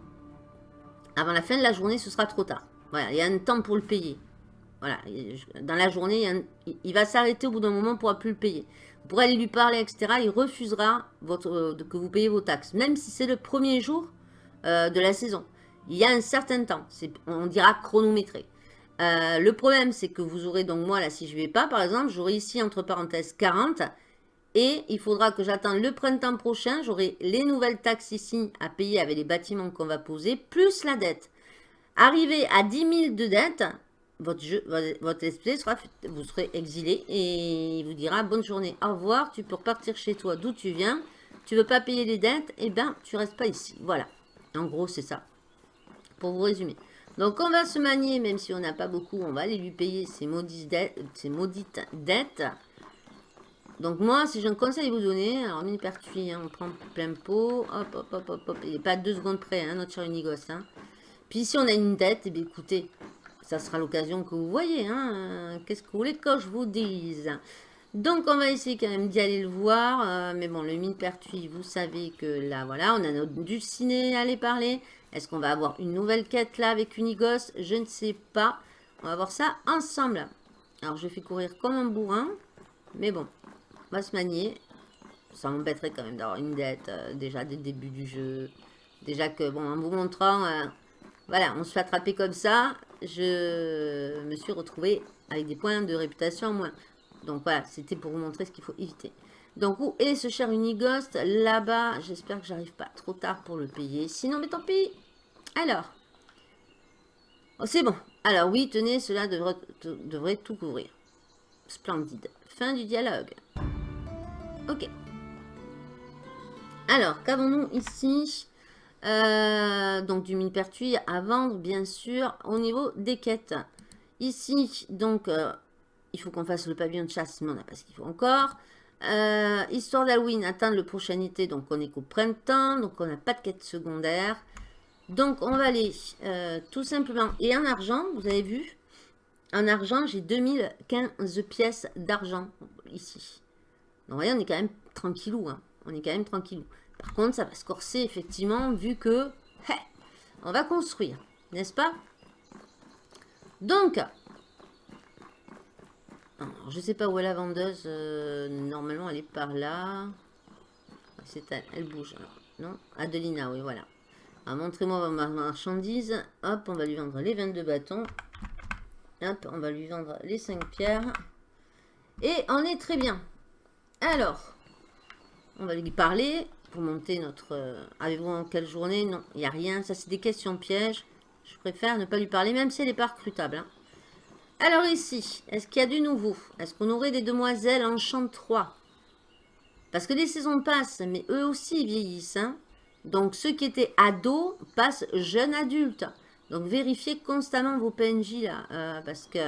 avant la fin de la journée, ce sera trop tard. Voilà, il y a un temps pour le payer. Voilà, dans la journée, il va s'arrêter au bout d'un moment, on ne pourra plus le payer. Vous pourrez aller lui parler, etc. Il refusera euh, que vous payiez vos taxes, même si c'est le premier jour euh, de la saison. Il y a un certain temps, on dira chronométré. Euh, le problème, c'est que vous aurez, donc moi, là, si je ne vais pas, par exemple, j'aurai ici, entre parenthèses, 40. Et il faudra que j'attende le printemps prochain. J'aurai les nouvelles taxes ici à payer avec les bâtiments qu'on va poser, plus la dette. Arrivé à 10 000 de dette, votre, jeu, votre sera, vous serez exilé et il vous dira bonne journée, au revoir, tu peux repartir chez toi d'où tu viens, tu veux pas payer les dettes, et eh ben tu restes pas ici. Voilà, en gros c'est ça, pour vous résumer. Donc on va se manier, même si on n'a pas beaucoup, on va aller lui payer ses maudites dettes. Donc moi, si j'ai un conseil à vous donner, alors mini pertuis, hein, on prend plein pot, hop, hop, hop, hop, hop, il n'est pas deux secondes près, hein, notre cher Unigos. Hein. Puis si on a une dette, et eh écoutez, ça sera l'occasion que vous voyez. Hein. Qu'est-ce que vous voulez que je vous dise donc, on va essayer quand même d'y aller le voir. Euh, mais bon, le mine pertuis, vous savez que là, voilà, on a notre ciné à aller parler. Est-ce qu'on va avoir une nouvelle quête là avec Unigos Je ne sais pas. On va voir ça ensemble. Alors, je fais courir comme un bourrin. Mais bon, on va se manier. Ça m'embêterait quand même d'avoir une dette euh, déjà dès le début du jeu. Déjà que, bon, en vous montrant... Euh, voilà, on se fait attraper comme ça. Je me suis retrouvée avec des points de réputation en moins. Donc voilà, c'était pour vous montrer ce qu'il faut éviter. Donc où est ce cher Unighost? Là-bas, j'espère que j'arrive pas trop tard pour le payer. Sinon, mais tant pis. Alors. Oh, c'est bon. Alors oui, tenez, cela devrait, tout couvrir. Splendide. Fin du dialogue. Ok. Alors, qu'avons-nous ici? Euh, donc du mine pertuis à vendre, bien sûr, au niveau des quêtes. Ici, donc, euh, il faut qu'on fasse le pavillon de chasse, mais on n'a pas ce qu'il faut encore. Euh, histoire d'Halloween, atteindre le prochain été, donc on est qu'au printemps, donc on n'a pas de quête secondaire. Donc on va aller tout simplement, et en argent, vous avez vu, en argent, j'ai 2015 pièces d'argent ici. Donc voyez, on est quand même tranquillou, hein. on est quand même tranquillou. Par contre, ça va se corser, effectivement, vu que... on va construire, n'est-ce pas? Donc, je ne sais pas où est la vendeuse. Euh, normalement, elle est par là. C'est elle, elle bouge. non? Adelina, oui, voilà. Montrez-moi ma marchandise. Hop, on va lui vendre les 22 bâtons. Hop, on va lui vendre les 5 pierres. Et on est très bien. Alors, on va lui parler monter notre... Euh, avez-vous en quelle journée? Non, il n'y a rien. Ça, c'est des questions pièges. Je préfère ne pas lui parler, même si elle n'est pas recrutable. Hein. Alors ici, est-ce qu'il y a du nouveau? Est-ce qu'on aurait des demoiselles en champ 3 Parce que les saisons passent, mais eux aussi vieillissent. Hein. Donc ceux qui étaient ados passent jeunes adultes. Donc vérifiez constamment vos PNJ là. Euh, parce que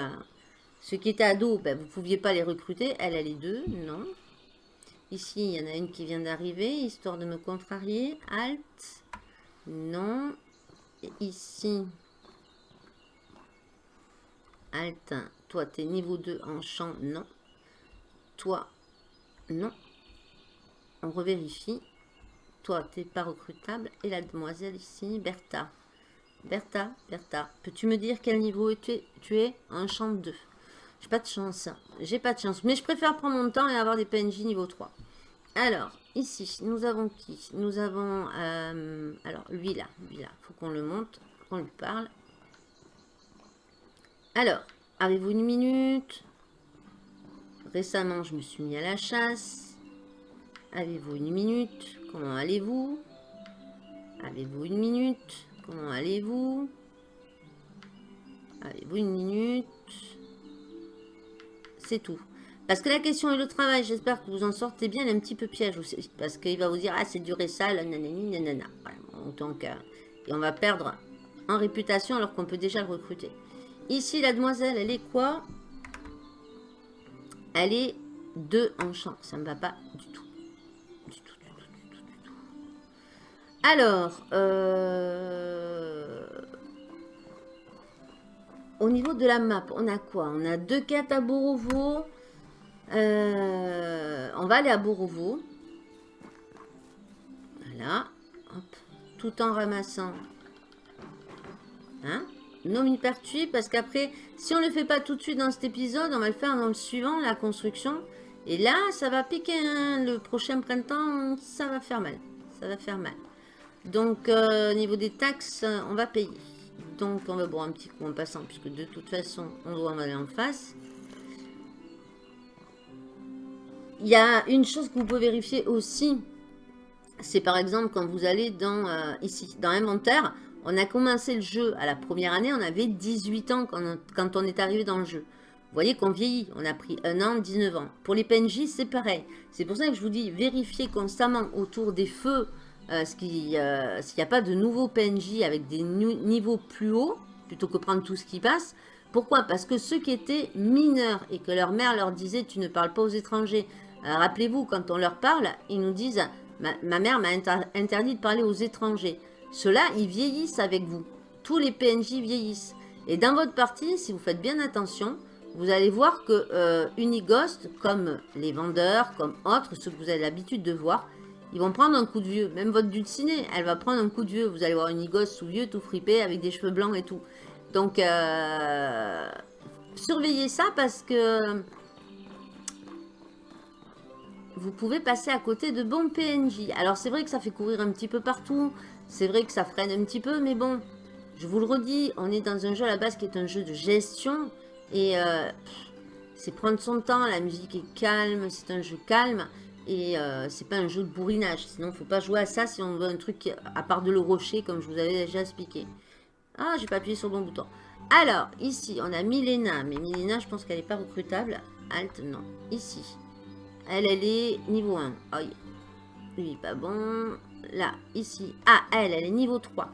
ceux qui étaient ados, ben, vous ne pouviez pas les recruter. Elle, elle est deux, non. Ici, il y en a une qui vient d'arriver, histoire de me contrarier. Alt, non. Ici, Alt, toi, tu es niveau 2 en champ, non. Toi, non. On revérifie. Toi, tu n'es pas recrutable. Et la demoiselle ici, Bertha. Bertha, Bertha, peux-tu me dire quel niveau tu es, tu es en champ 2 J'ai pas de chance. J'ai pas de chance. Mais je préfère prendre mon temps et avoir des PNJ niveau 3. Alors, ici, nous avons qui? Nous avons... Euh, alors, lui là. Lui là. faut qu'on le monte. Qu'on lui parle. Alors, avez-vous une minute? Récemment, je me suis mis à la chasse. Avez-vous une minute? Comment allez-vous? Avez-vous une minute? Comment allez-vous? Avez-vous une minute? C'est tout. Parce que la question est le travail, j'espère que vous en sortez bien, un petit peu piège. Parce qu'il va vous dire, ah c'est duré ça, nanani, nanana. donc, euh, et on va perdre en réputation alors qu'on peut déjà le recruter. Ici, la demoiselle, elle est quoi? Elle est 2 en champ. Ça ne me va pas du tout. Alors, euh, au niveau de la map, on a quoi? On a deux quêtes à Borovo. Euh, on va aller à Borovo. Voilà. Tout en ramassant. Hein? Non hypertué parce qu'après, si on ne le fait pas tout de suite dans cet épisode, on va le faire dans le suivant, la construction. Et là, ça va piquer. Hein. Le prochain printemps, ça va faire mal. Ça va faire mal. Donc, euh, au niveau des taxes, on va payer. Donc, on va boire un petit coup en passant, puisque de toute façon, on doit en aller en face. Il y a une chose que vous pouvez vérifier aussi. C'est par exemple quand vous allez dans euh, ici, dans inventaire, on a commencé le jeu à la première année, on avait 18 ans quand on, est arrivé dans le jeu. Vous voyez qu'on vieillit, on a pris un an, 19 ans. Pour les PNJ, c'est pareil. C'est pour ça que je vous dis, vérifiez constamment autour des feux euh, euh, s'il n'y a pas de nouveaux PNJ avec des niveaux plus hauts, plutôt que prendre tout ce qui passe. Pourquoi? Parce que ceux qui étaient mineurs et que leur mère leur disait « tu ne parles pas aux étrangers euh, Rappelez-vous, quand on leur parle, ils nous disent ma, mère m'a interdit de parler aux étrangers ». Ceux-là, ils vieillissent avec vous. Tous les PNJ vieillissent. Et dans votre partie, si vous faites bien attention, vous allez voir que euh, Unighost, comme les vendeurs, comme autres, ceux que vous avez l'habitude de voir, ils vont prendre un coup de vieux. Même votre dulcinée, elle va prendre un coup de vieux. Vous allez voir Unighost tout vieux, tout fripé, avec des cheveux blancs et tout. Donc, euh, surveillez ça parce que vous pouvez passer à côté de bons PNJ. Alors, c'est vrai que ça fait courir un petit peu partout. C'est vrai que ça freine un petit peu, mais bon, je vous le redis, on est dans un jeu à la base qui est un jeu de gestion. Et euh, c'est prendre son temps, la musique est calme, c'est un jeu calme. Et euh, c'est pas un jeu de bourrinage. Sinon, faut pas jouer à ça si on veut un truc à part de le rocher, comme je vous avais déjà expliqué. Ah, j'ai pas appuyé sur le bon bouton. Alors, ici, on a Milena. Mais Milena, je pense qu'elle n'est pas recrutable. Alt, non. Ici. Elle, elle est niveau 1. Aïe. Lui, pas bon là, ici. Ah, elle, elle est niveau 3.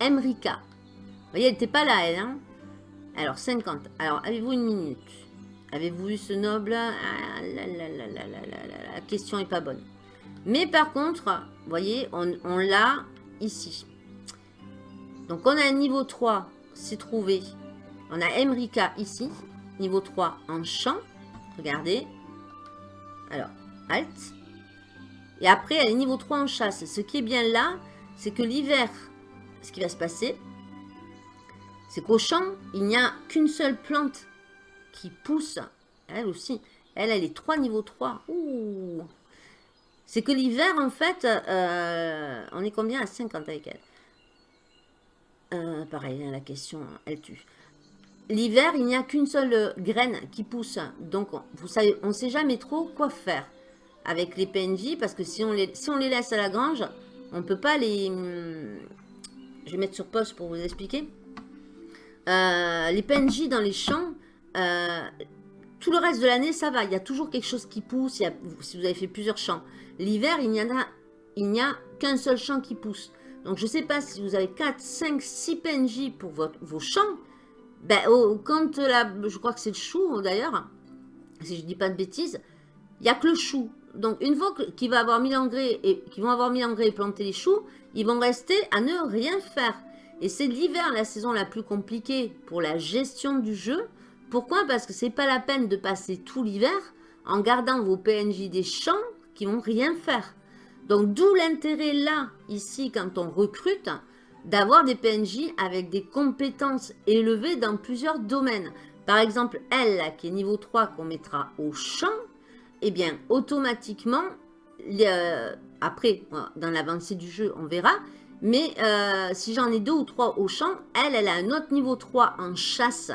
Emrika. Vous voyez, elle n'était pas là, elle. Hein Alors, 50. Alors, avez-vous une minute? Avez-vous eu ce noble? Ah, La question est pas bonne. Mais par contre, vous voyez, on, on l'a ici. Donc, on a un niveau 3, c'est trouvé. On a Emrika ici, niveau 3 en champ. Regardez. Alors, Alt. Et après, elle est niveau 3 en chasse. Ce qui est bien là, c'est que l'hiver, ce qui va se passer, c'est qu'au champ, il n'y a qu'une seule plante qui pousse. Elle aussi. Elle, elle est 3 niveau 3. Ouh C'est que l'hiver, en fait, euh, on est combien à 50 avec elle? Euh, Pareil, hein, la question, elle tue. L'hiver, il n'y a qu'une seule graine qui pousse. Donc, vous savez, on sait jamais trop quoi faire avec les PNJ, parce que si on les, on les laisse à la grange, on ne peut pas les... Je vais mettre sur poste pour vous expliquer. Euh, les PNJ dans les champs, euh, tout le reste de l'année, ça va. Il y a toujours quelque chose qui pousse. si vous avez fait plusieurs champs. L'hiver, il n'y a, a qu'un seul champ qui pousse. Donc, je ne sais pas si vous avez 4, 5, 6 PNJ pour vos champs. Ben, quand la, je crois que c'est le chou d'ailleurs, si je ne dis pas de bêtises, il n'y a que le chou. Donc, une fois qu'ils vont avoir mis l'engrais et qu'ils vont avoir mis l'engrais et planté les choux, ils vont rester à ne rien faire. Et c'est l'hiver, la saison la plus compliquée pour la gestion du jeu. Pourquoi? Parce que c'est pas la peine de passer tout l'hiver en gardant vos PNJ des champs qui vont rien faire. Donc d'où l'intérêt là, ici, quand on recrute, d'avoir des PNJ avec des compétences élevées dans plusieurs domaines. Par exemple, elle, qui est niveau 3, qu'on mettra au champ, eh bien, automatiquement, après, dans l'avancée du jeu, on verra, mais euh, si j'en ai deux ou trois au champ, elle, elle a un autre niveau 3 en chasse.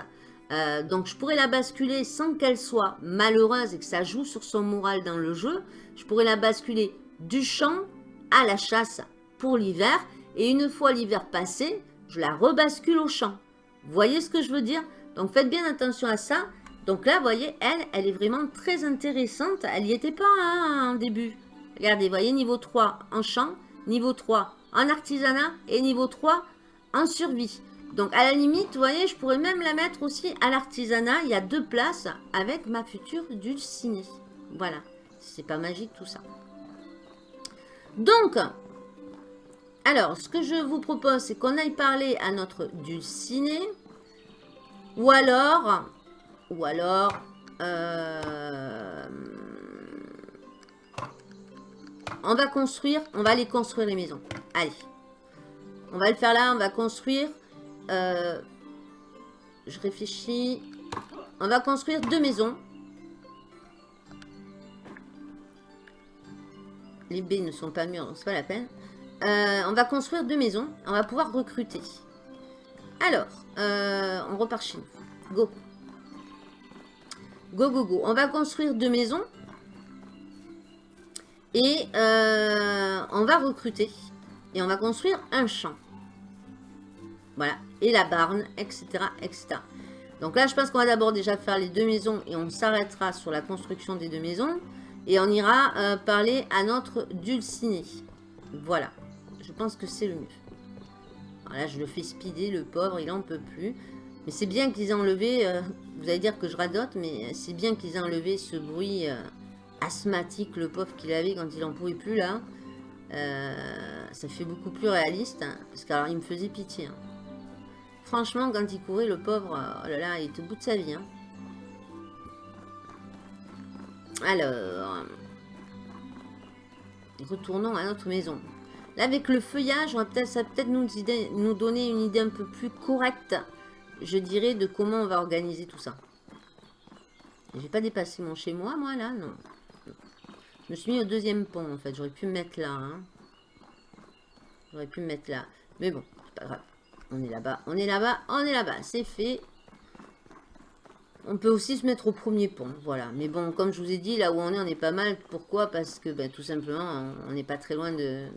Euh, donc, je pourrais la basculer sans qu'elle soit malheureuse et que ça joue sur son moral dans le jeu. Je pourrais la basculer du champ à la chasse pour l'hiver. Et une fois l'hiver passé, je la rebascule au champ. Vous voyez ce que je veux dire? Donc, faites bien attention à ça. Donc là, vous voyez, elle, elle est vraiment très intéressante. Elle n'y était pas hein, en début. Regardez, vous voyez, niveau 3 en champ, niveau 3 en artisanat et niveau 3 en survie. Donc à la limite, vous voyez, je pourrais même la mettre aussi à l'artisanat. Il y a deux places avec ma future dulcinée. Voilà, c'est pas magique tout ça. Donc, alors, ce que je vous propose, c'est qu'on aille parler à notre dulcinée. Ou alors, ou alors, euh, on va construire, on va aller construire les maisons. Allez. On va le faire là, on va construire. Euh, je réfléchis. On va construire deux maisons. Les baies ne sont pas mûres, donc c'est pas la peine. Euh, on va construire deux maisons. On va pouvoir recruter. Alors, euh, on repart chez nous. Go. Go, go, go. On va construire deux maisons. Et on va recruter. Et on va construire un champ. Voilà. Et la barne, etc. etc. Donc là, je pense qu'on va d'abord déjà faire les deux maisons et on s'arrêtera sur la construction des deux maisons. Et on ira euh, parler à notre dulciné. Voilà. Je pense que c'est le mieux. Alors là, je le fais speeder, le pauvre, il en peut plus. Mais c'est bien qu'ils aient enlevé, euh, vous allez dire que je radote, mais c'est bien qu'ils aient enlevé ce bruit euh, asthmatique, le pauvre qu'il avait quand il en pouvait plus là. Ça fait beaucoup plus réaliste. Hein, parce qu'alors, il me faisait pitié. Hein. Franchement, quand il courait, le pauvre, oh là là, il était au bout de sa vie. Hein. Alors, retournons à notre maison. Là, avec le feuillage, on va peut ça va peut-être nous, donner une idée un peu plus correcte, je dirais, de comment on va organiser tout ça. J'ai pas dépassé mon chez moi, moi, là, non. Je me suis mis au deuxième pont, en fait. J'aurais pu me mettre là. Hein. J'aurais pu me mettre là. Mais bon, c'est pas grave. On est là-bas, on est là-bas, on est là-bas. C'est fait. On peut aussi se mettre au premier pont, voilà. Mais bon, comme je vous ai dit, là où on est, on est pas mal. Pourquoi? Parce que, ben, tout simplement, on n'est pas très loin de,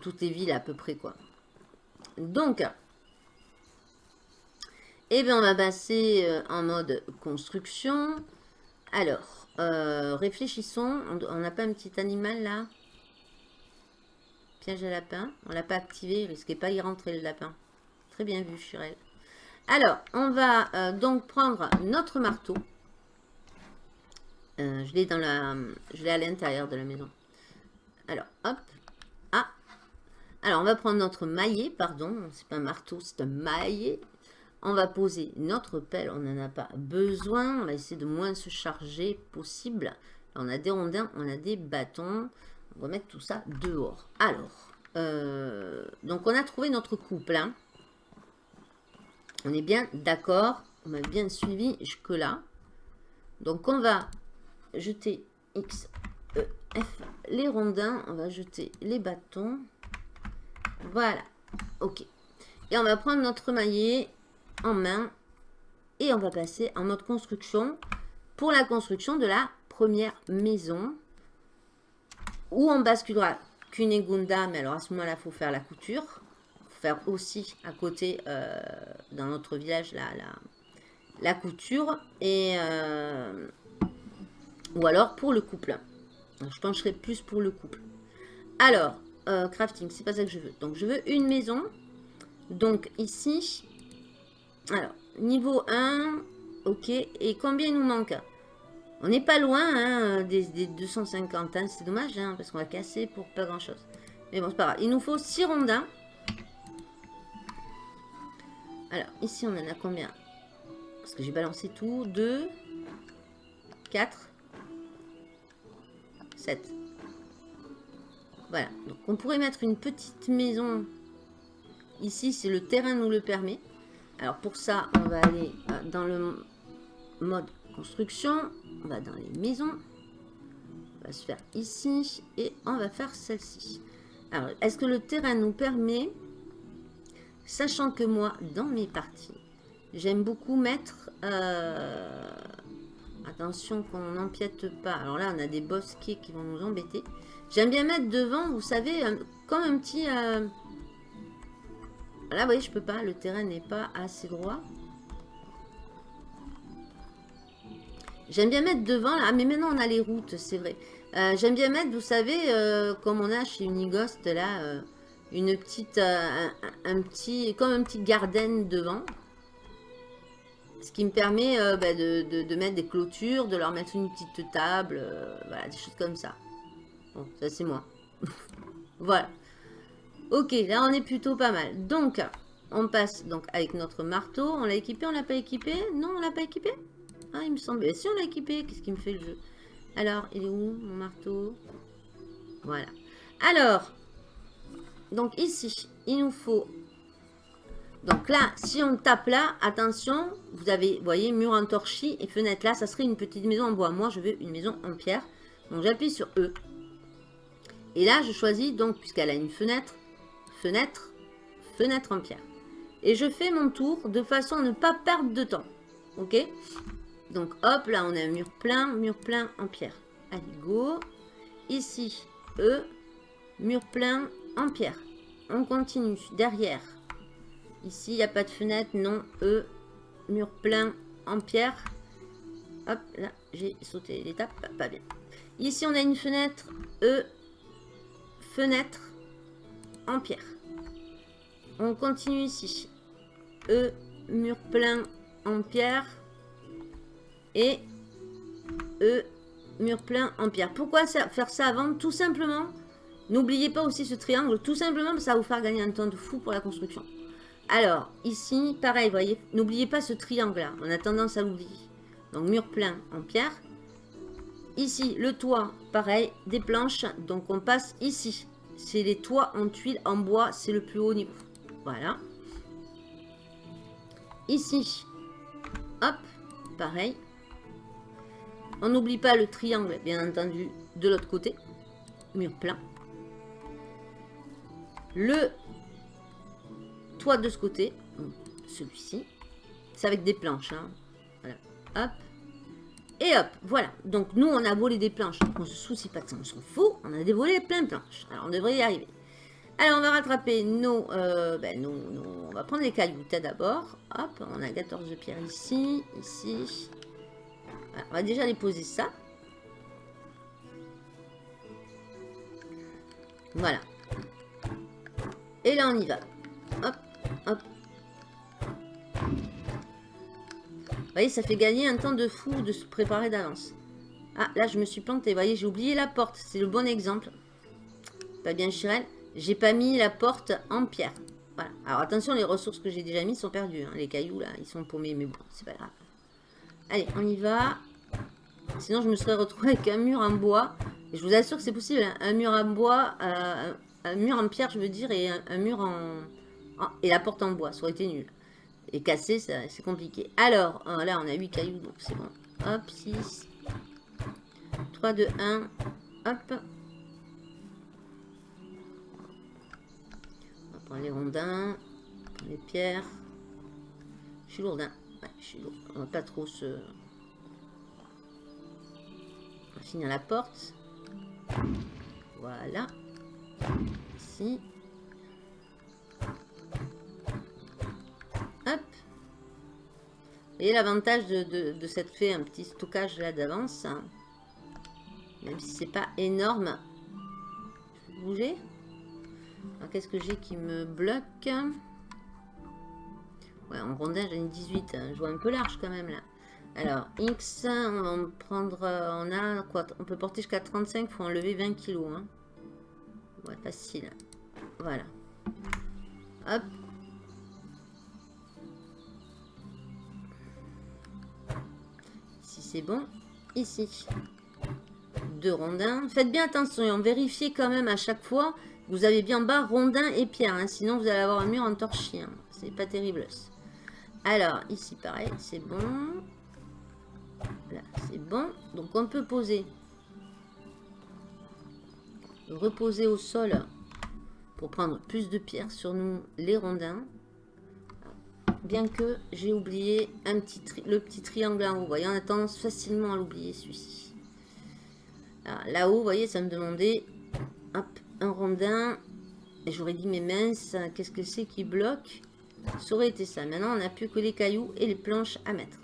toutes les villes à peu près, quoi. Donc, eh bien, on va passer euh, en mode construction. Alors, euh, réfléchissons. On n'a pas un petit animal là? Piège à lapin. On l'a pas activé. Il pas d'y rentrer le lapin. Très bien vu, Chirel. Alors, on va euh, donc prendre notre marteau. Euh, je l'ai dans la, je l'ai à l'intérieur de la maison. Alors, hop. Ah. Alors, on va prendre notre maillet, pardon. C'est pas un marteau, c'est un maillet. On va poser notre pelle, on n'en a pas besoin. On va essayer de moins se charger possible. on a des rondins, on a des bâtons. On va mettre tout ça dehors. Alors, euh, donc on a trouvé notre couple. Hein. On est bien d'accord. On m'a bien suivi jusque-là. Donc on va jeter X, E, F, les rondins. On va jeter les bâtons. Voilà. Ok. Et on va prendre notre maillet en main et on va passer en mode construction pour la construction de la première maison où on basculera Cunegunda, mais alors à ce moment-là, il faut faire la couture. faut faire aussi à côté, euh, dans notre village, la, la couture et euh, ou alors pour le couple. je pencherai plus pour le couple. Alors, euh, crafting, c'est pas ça que je veux. Donc, je veux une maison. Donc, ici, alors, niveau 1, ok. Et combien il nous manque? On n'est pas loin hein, des, 250, hein. c'est dommage, hein, parce qu'on va casser pour pas grand-chose. Mais bon, c'est pas grave. Il nous faut 6 rondins. Alors, ici, on en a combien? Parce que j'ai balancé tout. 2, 4, 7. Voilà. Donc, on pourrait mettre une petite maison ici, si le terrain nous le permet. Alors, pour ça, on va aller euh, dans le mode construction. On va dans les maisons. On va se faire ici. Et on va faire celle-ci. Alors, est-ce que le terrain nous permet Sachant que moi, dans mes parties, j'aime beaucoup mettre... Euh, attention qu'on n'empiète pas. Alors là, on a des bosquets qui vont nous embêter. J'aime bien mettre devant, vous savez, comme un petit... Euh, là, vous voyez, je peux pas. Le terrain n'est pas assez droit. J'aime bien mettre devant. Ah, mais maintenant, on a les routes, c'est vrai. Euh, j'aime bien mettre, vous savez, comme on a chez Unigost, là une petite, euh, un, petit, comme un petit garden devant. Ce qui me permet euh, bah, de, mettre des clôtures, de leur mettre une petite table, euh, voilà, des choses comme ça. Bon, ça c'est moi. *laughs* voilà. Ok, là on est plutôt pas mal. Donc, on passe donc avec notre marteau. On l'a équipé, on l'a pas équipé? Non, on l'a pas équipé? Ah, il me semble. Si on l'a équipé, qu'est-ce qui me fait le jeu? Alors, il est où mon marteau? Voilà. Alors, donc ici, il nous faut... Donc là, si on tape là, attention, vous avez, vous voyez, mur en torchis et fenêtre là, ça serait une petite maison en bois. Moi, je veux une maison en pierre. Donc j'appuie sur E. Et là, je choisis, donc, puisqu'elle a une fenêtre, fenêtre, fenêtre en pierre. Et je fais mon tour de façon à ne pas perdre de temps. Ok? Donc hop, là, on a un mur plein, mur plein en pierre. Allez, go. Ici, E, mur plein, en pierre. On continue. Derrière. Ici, il n'y a pas de fenêtre. Non. E. Mur plein en pierre. Hop, là, j'ai sauté l'étape. Pas bien. Ici, on a une fenêtre. E. Fenêtre en pierre. On continue ici. E. Mur plein en pierre. Et E. Mur plein en pierre. Pourquoi faire ça avant? Tout simplement N'oubliez pas aussi ce triangle, tout simplement, ça va vous faire gagner un temps de fou pour la construction. Alors, ici, pareil, voyez, n'oubliez pas ce triangle-là. On a tendance à l'oublier. Donc, mur plein en pierre. Ici, le toit, pareil, des planches. Donc, on passe ici. C'est les toits en tuiles, en bois, c'est le plus haut niveau. Voilà. Ici, hop, pareil. On n'oublie pas le triangle, bien entendu, de l'autre côté. Mur plein le toit de ce côté, celui-ci. C'est avec des planches. Hein. Voilà. Hop. Et hop, voilà. Donc nous, on a volé des planches. On se soucie pas de ça, on s'en fout. On a dévolé plein de planches. Alors on devrait y arriver. Alors on va rattraper nos, euh, ben, On va prendre les cailloux d'abord. Hop, on a 14 pierres ici, ici. On va déjà les poser ça. Voilà. Et là, on y va. Hop, hop. Vous voyez, ça fait gagner un temps de fou de se préparer d'avance. Ah, là, je me suis plantée. Vous voyez, j'ai oublié la porte. C'est le bon exemple. Pas bien, Chirel. J'ai pas mis la porte en pierre. Voilà. Alors, attention, les ressources que j'ai déjà mis sont perdues. Hein. Les cailloux, là, ils sont paumés. Mais bon, c'est pas grave. Allez, on y va. Sinon, je me serais retrouvée avec un mur en bois. Et je vous assure que c'est possible. Hein. Un mur en bois... Euh, un mur en pierre, je veux dire, et un, mur en, Et la porte en bois, ça aurait été nul. Et casser, c'est compliqué. Alors, euh, là, on a 8 cailloux, donc c'est bon. Hop, 6. 3, 2, 1. Hop. On va prendre les rondins. les pierres. Je suis lourdin. On va pas trop se... On va finir la porte. Voilà. Ici. Hop. voyez l'avantage de, de, cette fait un petit stockage là d'avance. Hein. Même si c'est pas énorme. Je bouger Alors qu'est-ce que j'ai qui me bloque? Ouais, en rondin j'ai une 18. Hein. Je vois un peu large quand même là. Alors, X, on va prendre... Euh, on a quoi On peut porter jusqu'à 35, il faut enlever 20 kg. Hein. Ouais, facile. Voilà. Hop. Ici, c'est bon. Ici. Deux rondins. Faites bien attention et on vérifie quand même à chaque fois. Vous avez bien bas rondin et pierre. Hein. sinon, vous allez avoir un mur en torchis. C'est pas terrible. Alors, ici, pareil, c'est bon. Là, c'est bon. Donc, on peut poser. Reposer au sol pour prendre plus de pierres sur nous, les rondins. Bien que j'ai oublié un petit le petit triangle en haut. Vous voyez, on a tendance facilement à l'oublier, celui-ci. Là-haut, vous voyez, ça me demandait hop, un rondin. Et j'aurais dit, mais mince, qu'est-ce que c'est qui bloque? Ça aurait été ça. Maintenant, on n'a plus que les cailloux et les planches à mettre.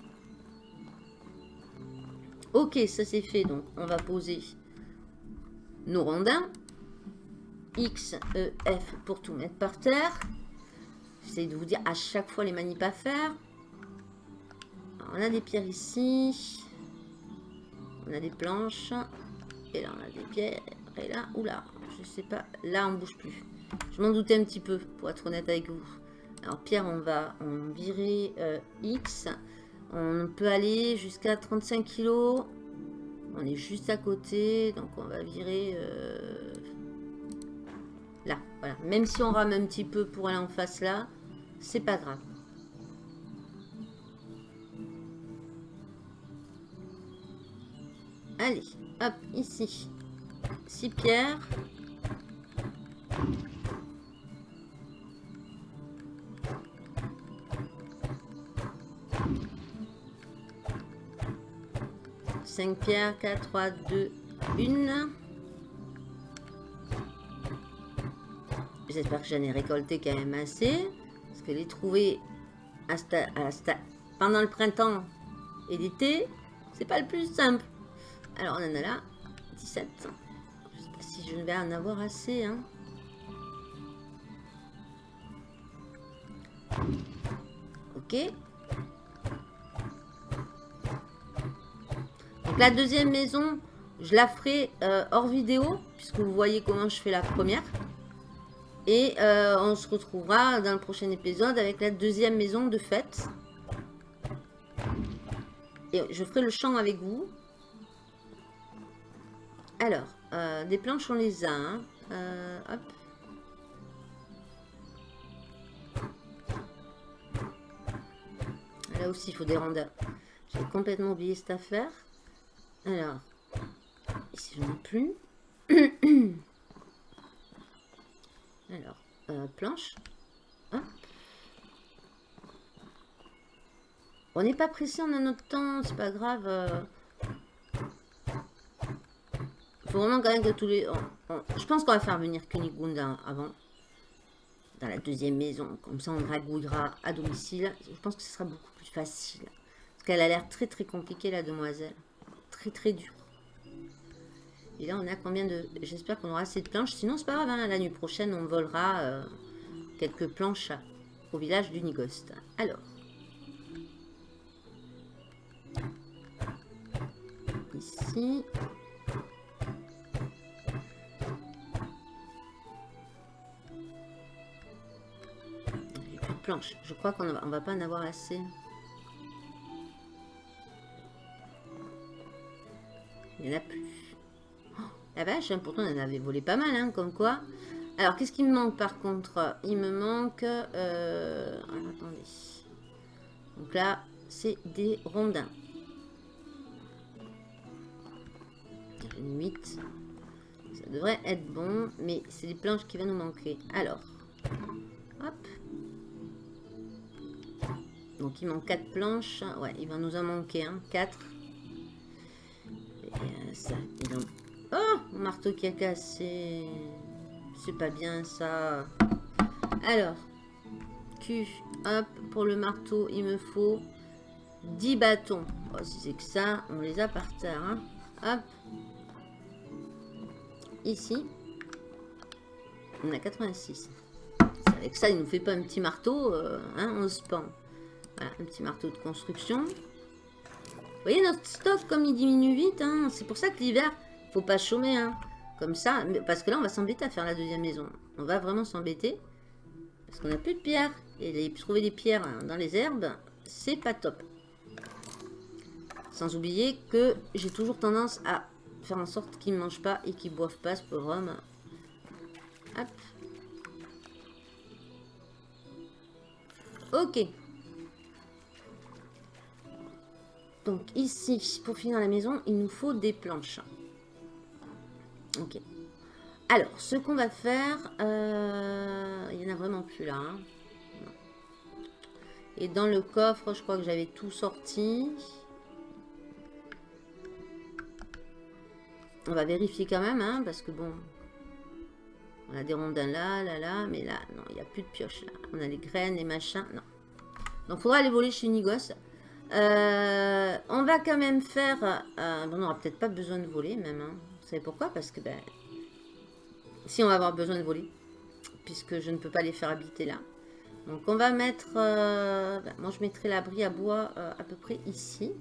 Ok, ça c'est fait. Donc, on va poser nos rondins. X, E, F pour tout mettre par terre. J'essaie de vous dire à chaque fois les manips à faire. on a des pierres ici. On a des planches. Et là, on a des pierres. Et là, oula, je sais pas. Là, on bouge plus. Je m'en doutais un petit peu, pour être honnête avec vous. Alors, pierre, on va virer euh, X. On peut aller jusqu'à 35 kg. On est juste à côté. Donc, on va virer... Euh, là, voilà. Même si on rame un petit peu pour aller en face là, c'est pas grave. Allez, hop, ici. 6 pierres. 5 pierres, 4, 3, 2, 1. J'espère que j'en ai récolté quand même assez. Parce que les trouver pendant le printemps et l'été, c'est pas le plus simple. Alors on en a là 17. Je sais pas si je vais en avoir assez. Hein. Ok. La deuxième maison, je la ferai euh, hors vidéo, puisque vous voyez comment je fais la première. Et euh, on se retrouvera dans le prochain épisode avec la deuxième maison de fête. Et je ferai le champ avec vous. Alors, euh, des planches, on les a. Hein. Là aussi, il faut des rondeurs. J'ai complètement oublié cette affaire. Alors, ici je n'en ai plus. *coughs* Alors, euh, planche. On n'est pas pressé, on a notre temps, c'est pas grave. Euh. faut vraiment quand même que tous les... Je pense qu'on va faire venir Kunigunda avant. Dans la deuxième maison. Comme ça, on dragouillera à domicile. Je pense que ce sera beaucoup plus facile. Parce qu'elle a l'air très très compliquée, la demoiselle très très dur. Et là, on a combien de... J'espère qu'on aura assez de planches. Sinon, c'est pas grave. Hein. La nuit prochaine, on volera euh, quelques planches au village du Nigost. Alors. Ici. plus de planches. Je crois qu'on va, on va pas en avoir assez. A plus. Oh, la vache, hein, pourtant on en avait volé pas mal, hein, comme quoi. Alors, qu'est-ce qui me manque par contre? Il me manque... Euh... attendez. Donc là, c'est des rondins. 8. Ça devrait être bon, mais c'est des planches qui vont nous manquer. Alors, hop. Donc il manque 4 planches. Ouais, il va nous en manquer un. 4. Marteau qui a cassé. C'est pas bien ça. Alors, Q, hop, pour le marteau, il me faut 10 bâtons. Oh, si c'est que ça, on les a par terre. Hein. Hop. Ici. On a 86. Avec ça, il nous fait pas un petit marteau. Euh, hein, on se pend. Voilà, un petit marteau de construction. Vous voyez notre stock comme il diminue vite. Hein. C'est pour ça que l'hiver, faut pas chômer. Hein. Comme ça. Parce que là, on va s'embêter à faire la deuxième maison. On va vraiment s'embêter. Parce qu'on n'a plus de pierres. Et trouver des pierres dans les herbes, c'est pas top. Sans oublier que j'ai toujours tendance à faire en sorte qu'ils ne mangent pas et qu'ils boivent pas, ce pauvre. Hop. Ok. Donc ici, pour finir la maison, il nous faut des planches. Ok. Alors, ce qu'on va faire, euh, il n'y en a vraiment plus là. Hein. Et dans le coffre, je crois que j'avais tout sorti. On va vérifier quand même, hein, parce que bon, on a des rondins là, là, là, mais là, non, il n'y a plus de pioche là. On a les graines, les machins, non. Donc, il faudra aller voler chez Nigos. Euh, on va quand même faire... Euh, on n'aura peut-être pas besoin de voler même. Hein. Vous savez pourquoi? Parce que, ben, si on va avoir besoin de voler, puisque je ne peux pas les faire habiter là. Donc, on va mettre... Euh, ben, moi, je mettrai l'abri à bois à peu près ici.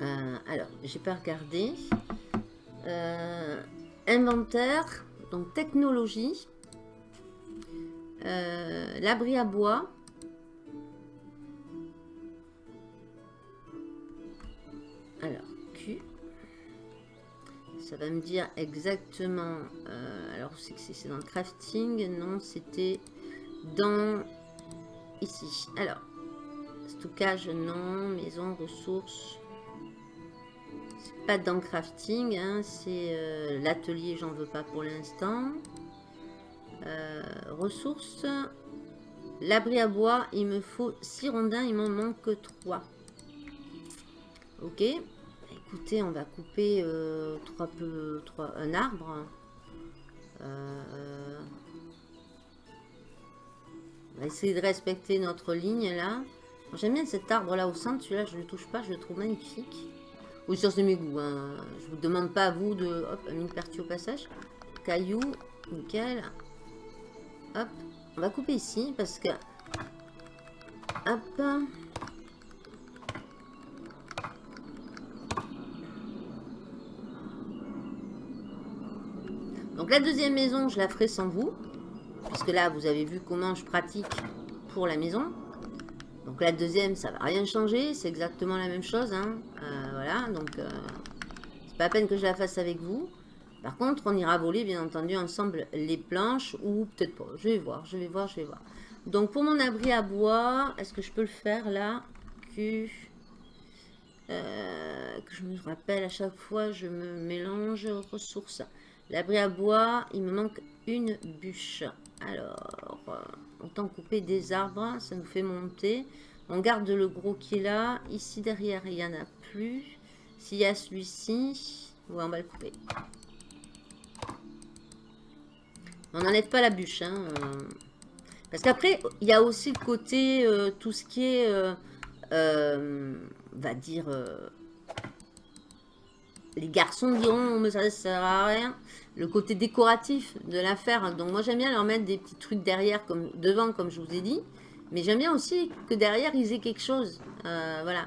alors, j'ai pas regardé. Euh, inventaire, donc technologie, euh, l'abri à bois, alors Q, ça va me dire exactement, euh, alors c'est que c'est dans le crafting, non c'était dans ici, alors stockage non, maison, ressources, pas dans crafting, hein, c'est euh, l'atelier, j'en veux pas pour l'instant. Euh, ressources. L'abri à bois, il me faut 6 rondins, il m'en manque 3. Ok. Écoutez, on va couper euh, trois peu, un arbre. on va essayer de respecter notre ligne là. J'aime bien cet arbre là au centre, celui-là je ne le touche pas, je le trouve magnifique. Oui, ça c'est mes goûts. Hein. Je vous demande pas à vous de... Hop, une partie au passage. Caillou, nickel. Hop, on va couper ici parce que... Hop. La deuxième maison, je la ferai sans vous. Puisque là, vous avez vu comment je pratique pour la maison. Donc la deuxième, ça va rien changer. C'est exactement la même chose. Hein. Euh, voilà, donc euh, c'est pas la peine que je la fasse avec vous. Par contre, on ira voler, bien entendu, ensemble les planches. Ou peut-être pas. Je vais voir, je vais voir, je vais voir. Donc pour mon abri à bois, est-ce que je peux le faire là que, euh, que je me rappelle à chaque fois, je me mélange ressources? L'abri à bois, il me manque une bûche. Alors, autant couper des arbres, ça nous fait monter. On garde le gros qui est là. Ici derrière, il n'y en a plus. S'il y a celui-ci, on va le couper. On n'enlève pas la bûche. Hein, euh. Parce qu'après, il y a aussi le côté, euh, tout ce qui est, euh, va dire, les garçons diront, mais ça ne sert à rien le côté décoratif de l'affaire. Donc moi j'aime bien leur mettre des petits trucs derrière, comme devant, comme je vous ai dit. Mais j'aime bien aussi que derrière ils aient quelque chose. Euh, voilà.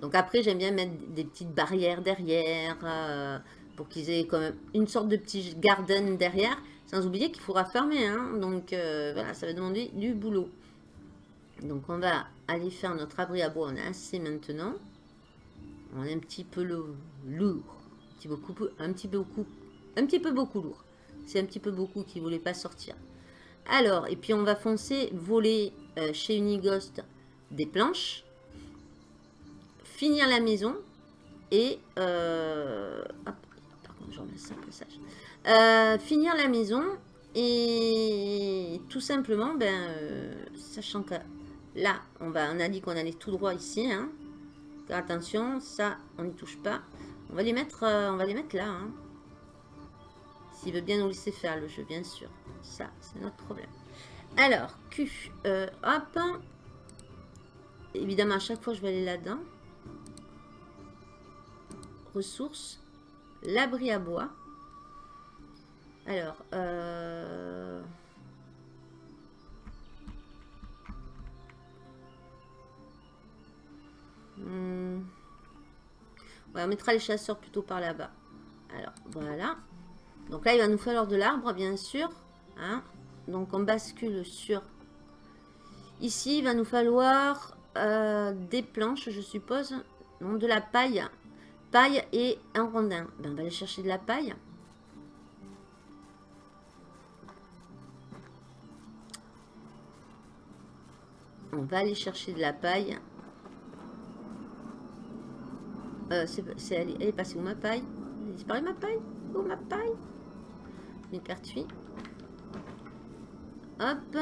Donc après j'aime bien mettre des petites barrières derrière. Euh, pour qu'ils aient quand même une sorte de petit garden derrière. Sans oublier qu'il faudra fermer. Hein. Donc euh, voilà, ça va demander du boulot. Donc on va aller faire notre abri à bois. On a assez maintenant. On est un petit peu lourd petit, beaucoup, un petit peu beaucoup, un petit peu beaucoup lourd. C'est un petit peu beaucoup qui voulait pas sortir. Alors, et puis on va foncer, voler euh, chez Unighost des planches, finir la maison et euh, par je remets ça. Euh, finir la maison et tout simplement, ben, sachant que là, on va, on a dit qu'on allait tout droit ici. Hein. attention, ça, on n'y touche pas. On va les mettre, euh, on va les mettre là. Hein. S'il veut bien nous laisser faire le jeu, bien sûr. Ça, c'est notre problème. Alors, Q. Euh, hop. Évidemment, à chaque fois, je vais aller là-dedans. Ressources. L'abri à bois. Alors, euh... On mettra les chasseurs plutôt par là-bas. Alors, voilà. Donc là, il va nous falloir de l'arbre, bien sûr. Hein. Donc, on bascule sur... Ici, il va nous falloir euh, des planches, je suppose. Non, de la paille. Paille et un rondin. Ben, on va aller chercher de la paille. On va aller chercher de la paille. Euh, elle, est passée où ma paille Elle est disparue ma paille Où ma paille Une pertuis. Hop.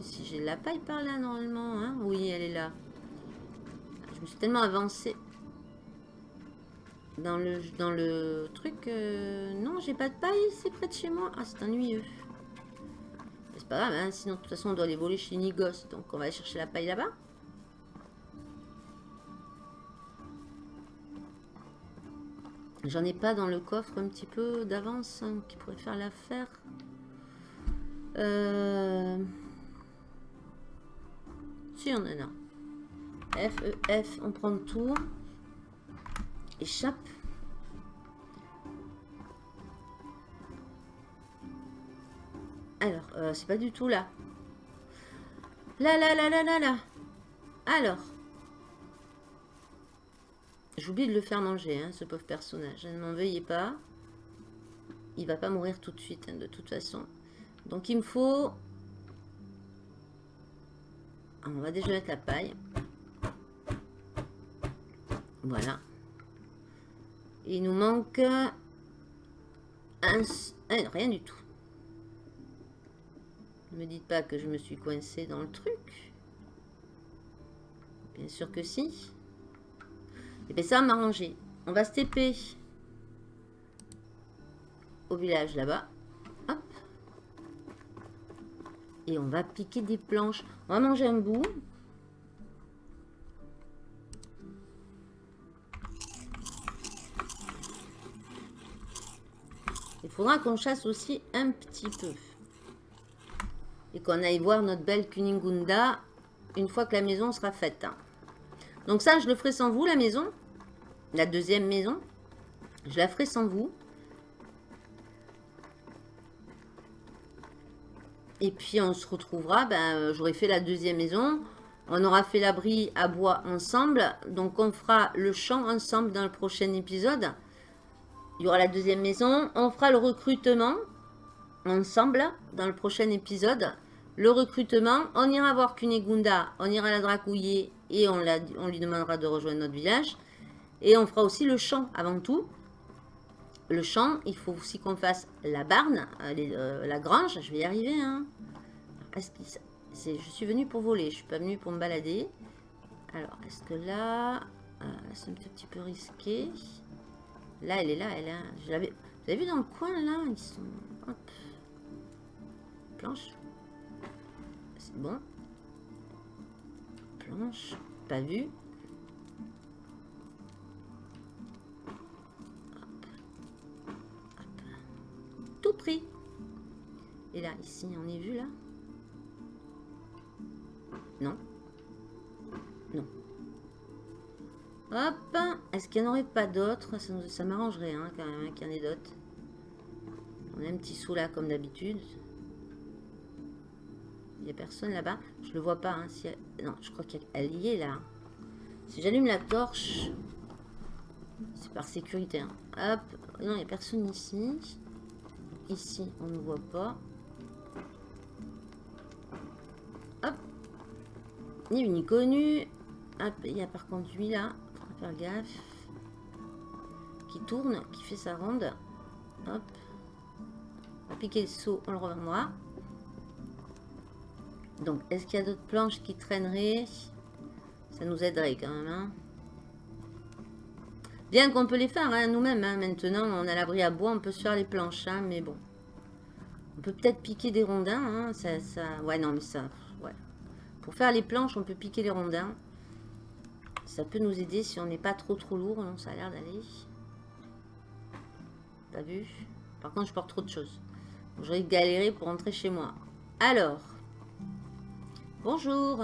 Si, j'ai la paille par là normalement. Hein oui, elle est là. Je me suis tellement avancée dans le, dans le truc. Euh, non, j'ai pas de paille, c'est près de chez moi. Ah, c'est ennuyeux. C'est pas grave, hein, sinon de toute façon on doit aller voler chez Nigos. Donc on va aller chercher la paille là-bas. J'en ai pas dans le coffre un petit peu d'avance hein, qui pourrait faire l'affaire. Euh... Si on en a. F, E, F, on prend tout. Échappe. Alors, euh, c'est pas du tout là. Là, là, là, là, là, là. Alors, J'oublie de le faire manger, hein, ce pauvre personnage. Ne m'en veuillez pas. Il va pas mourir tout de suite, hein, de toute façon. Donc il me faut... Ah, on va déjà mettre la paille. Voilà. il nous manque... Un... Ah, rien du tout. Ne me dites pas que je me suis coincé dans le truc. Bien sûr que si. Et eh bien ça va m'arranger. On va se TP au village là-bas. Hop. Et on va piquer des planches. On va manger un bout. Il faudra qu'on chasse aussi un petit peu. Et qu'on aille voir notre belle Kuningunda une fois que la maison sera faite. Donc ça, je le ferai sans vous, la maison la deuxième maison. Je la ferai sans vous. Et puis on se retrouvera, ben, j'aurai fait la deuxième maison. On aura fait l'abri à bois ensemble. Donc on fera le champ ensemble dans le prochain épisode. Il y aura la deuxième maison. On fera le recrutement ensemble dans le prochain épisode. Le recrutement, on ira voir Kunegunda, on ira la dracouiller et on lui demandera de rejoindre notre village. Et on fera aussi le champ avant tout. Le champ, il faut aussi qu'on fasse la barne, euh, euh, la grange. Je vais y arriver. Hein. je suis venu pour voler, je suis pas venu pour me balader. Alors, est-ce que là... Euh, c'est un petit peu risqué? Là, elle est là, elle est là. Je. Vous avez vu dans le coin, là? Ils sont... Hop. Planche. C'est bon. Planche. Pas vu. Pris. Et là, ici, on est vu là Non. Non. Hop Est-ce qu'il n'y en aurait pas d'autres? Ça, m'arrangerait hein, quand même hein, qu'il y en ait d'autres. On a un petit sou là comme d'habitude. Il n'y a personne là-bas. Je le vois pas. Hein, si Non, je crois qu'elle y est là. Si j'allume la torche, c'est par sécurité. Hop. Non, il n'y a personne ici. Ici, on ne voit pas. Hop. Ni vu ni connu. Hop, il y a par contre lui là. Faut faire gaffe. Qui tourne, qui fait sa ronde. Hop. On va piquer le saut, on le revendra. Donc, est-ce qu'il y a d'autres planches qui traîneraient? Ça nous aiderait quand même. Hein. Bien qu'on peut les faire hein, nous-mêmes. Hein. Maintenant, on a l'abri à bois, on peut se faire les planches. Hein, mais bon. On peut peut-être piquer des rondins. Ça. Ouais, non, mais ça... Pour faire les planches, on peut piquer les rondins. Ça peut nous aider si on n'est pas trop trop lourd. Non, ça a l'air d'aller. T'as vu Par contre, je porte trop de choses. J'aurais galéré pour rentrer chez moi. Alors. Bonjour.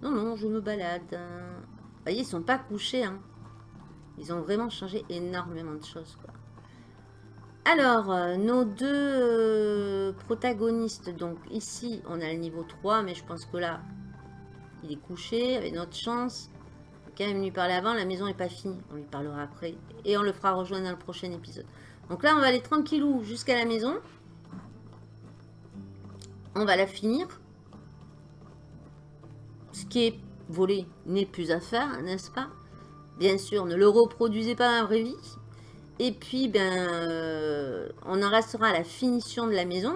Non, non, je me balade. Vous voyez, ils sont pas couchés. Hein. Ils ont vraiment changé énormément de choses. Alors, euh, nos deux euh, protagonistes. Donc ici, on a le niveau 3. Mais je pense que là, il est couché. Avec notre chance. Quand même lui parler avant. La maison n'est pas finie. On lui parlera après. Et on le fera rejoindre dans le prochain épisode. Donc là, on va aller tranquillou jusqu'à la maison. On va la finir. Ce qui est volé n'est plus à faire, n'est-ce pas? Bien sûr, ne le reproduisez pas dans la vraie vie. Et puis, ben, euh, on en restera à la finition de la maison.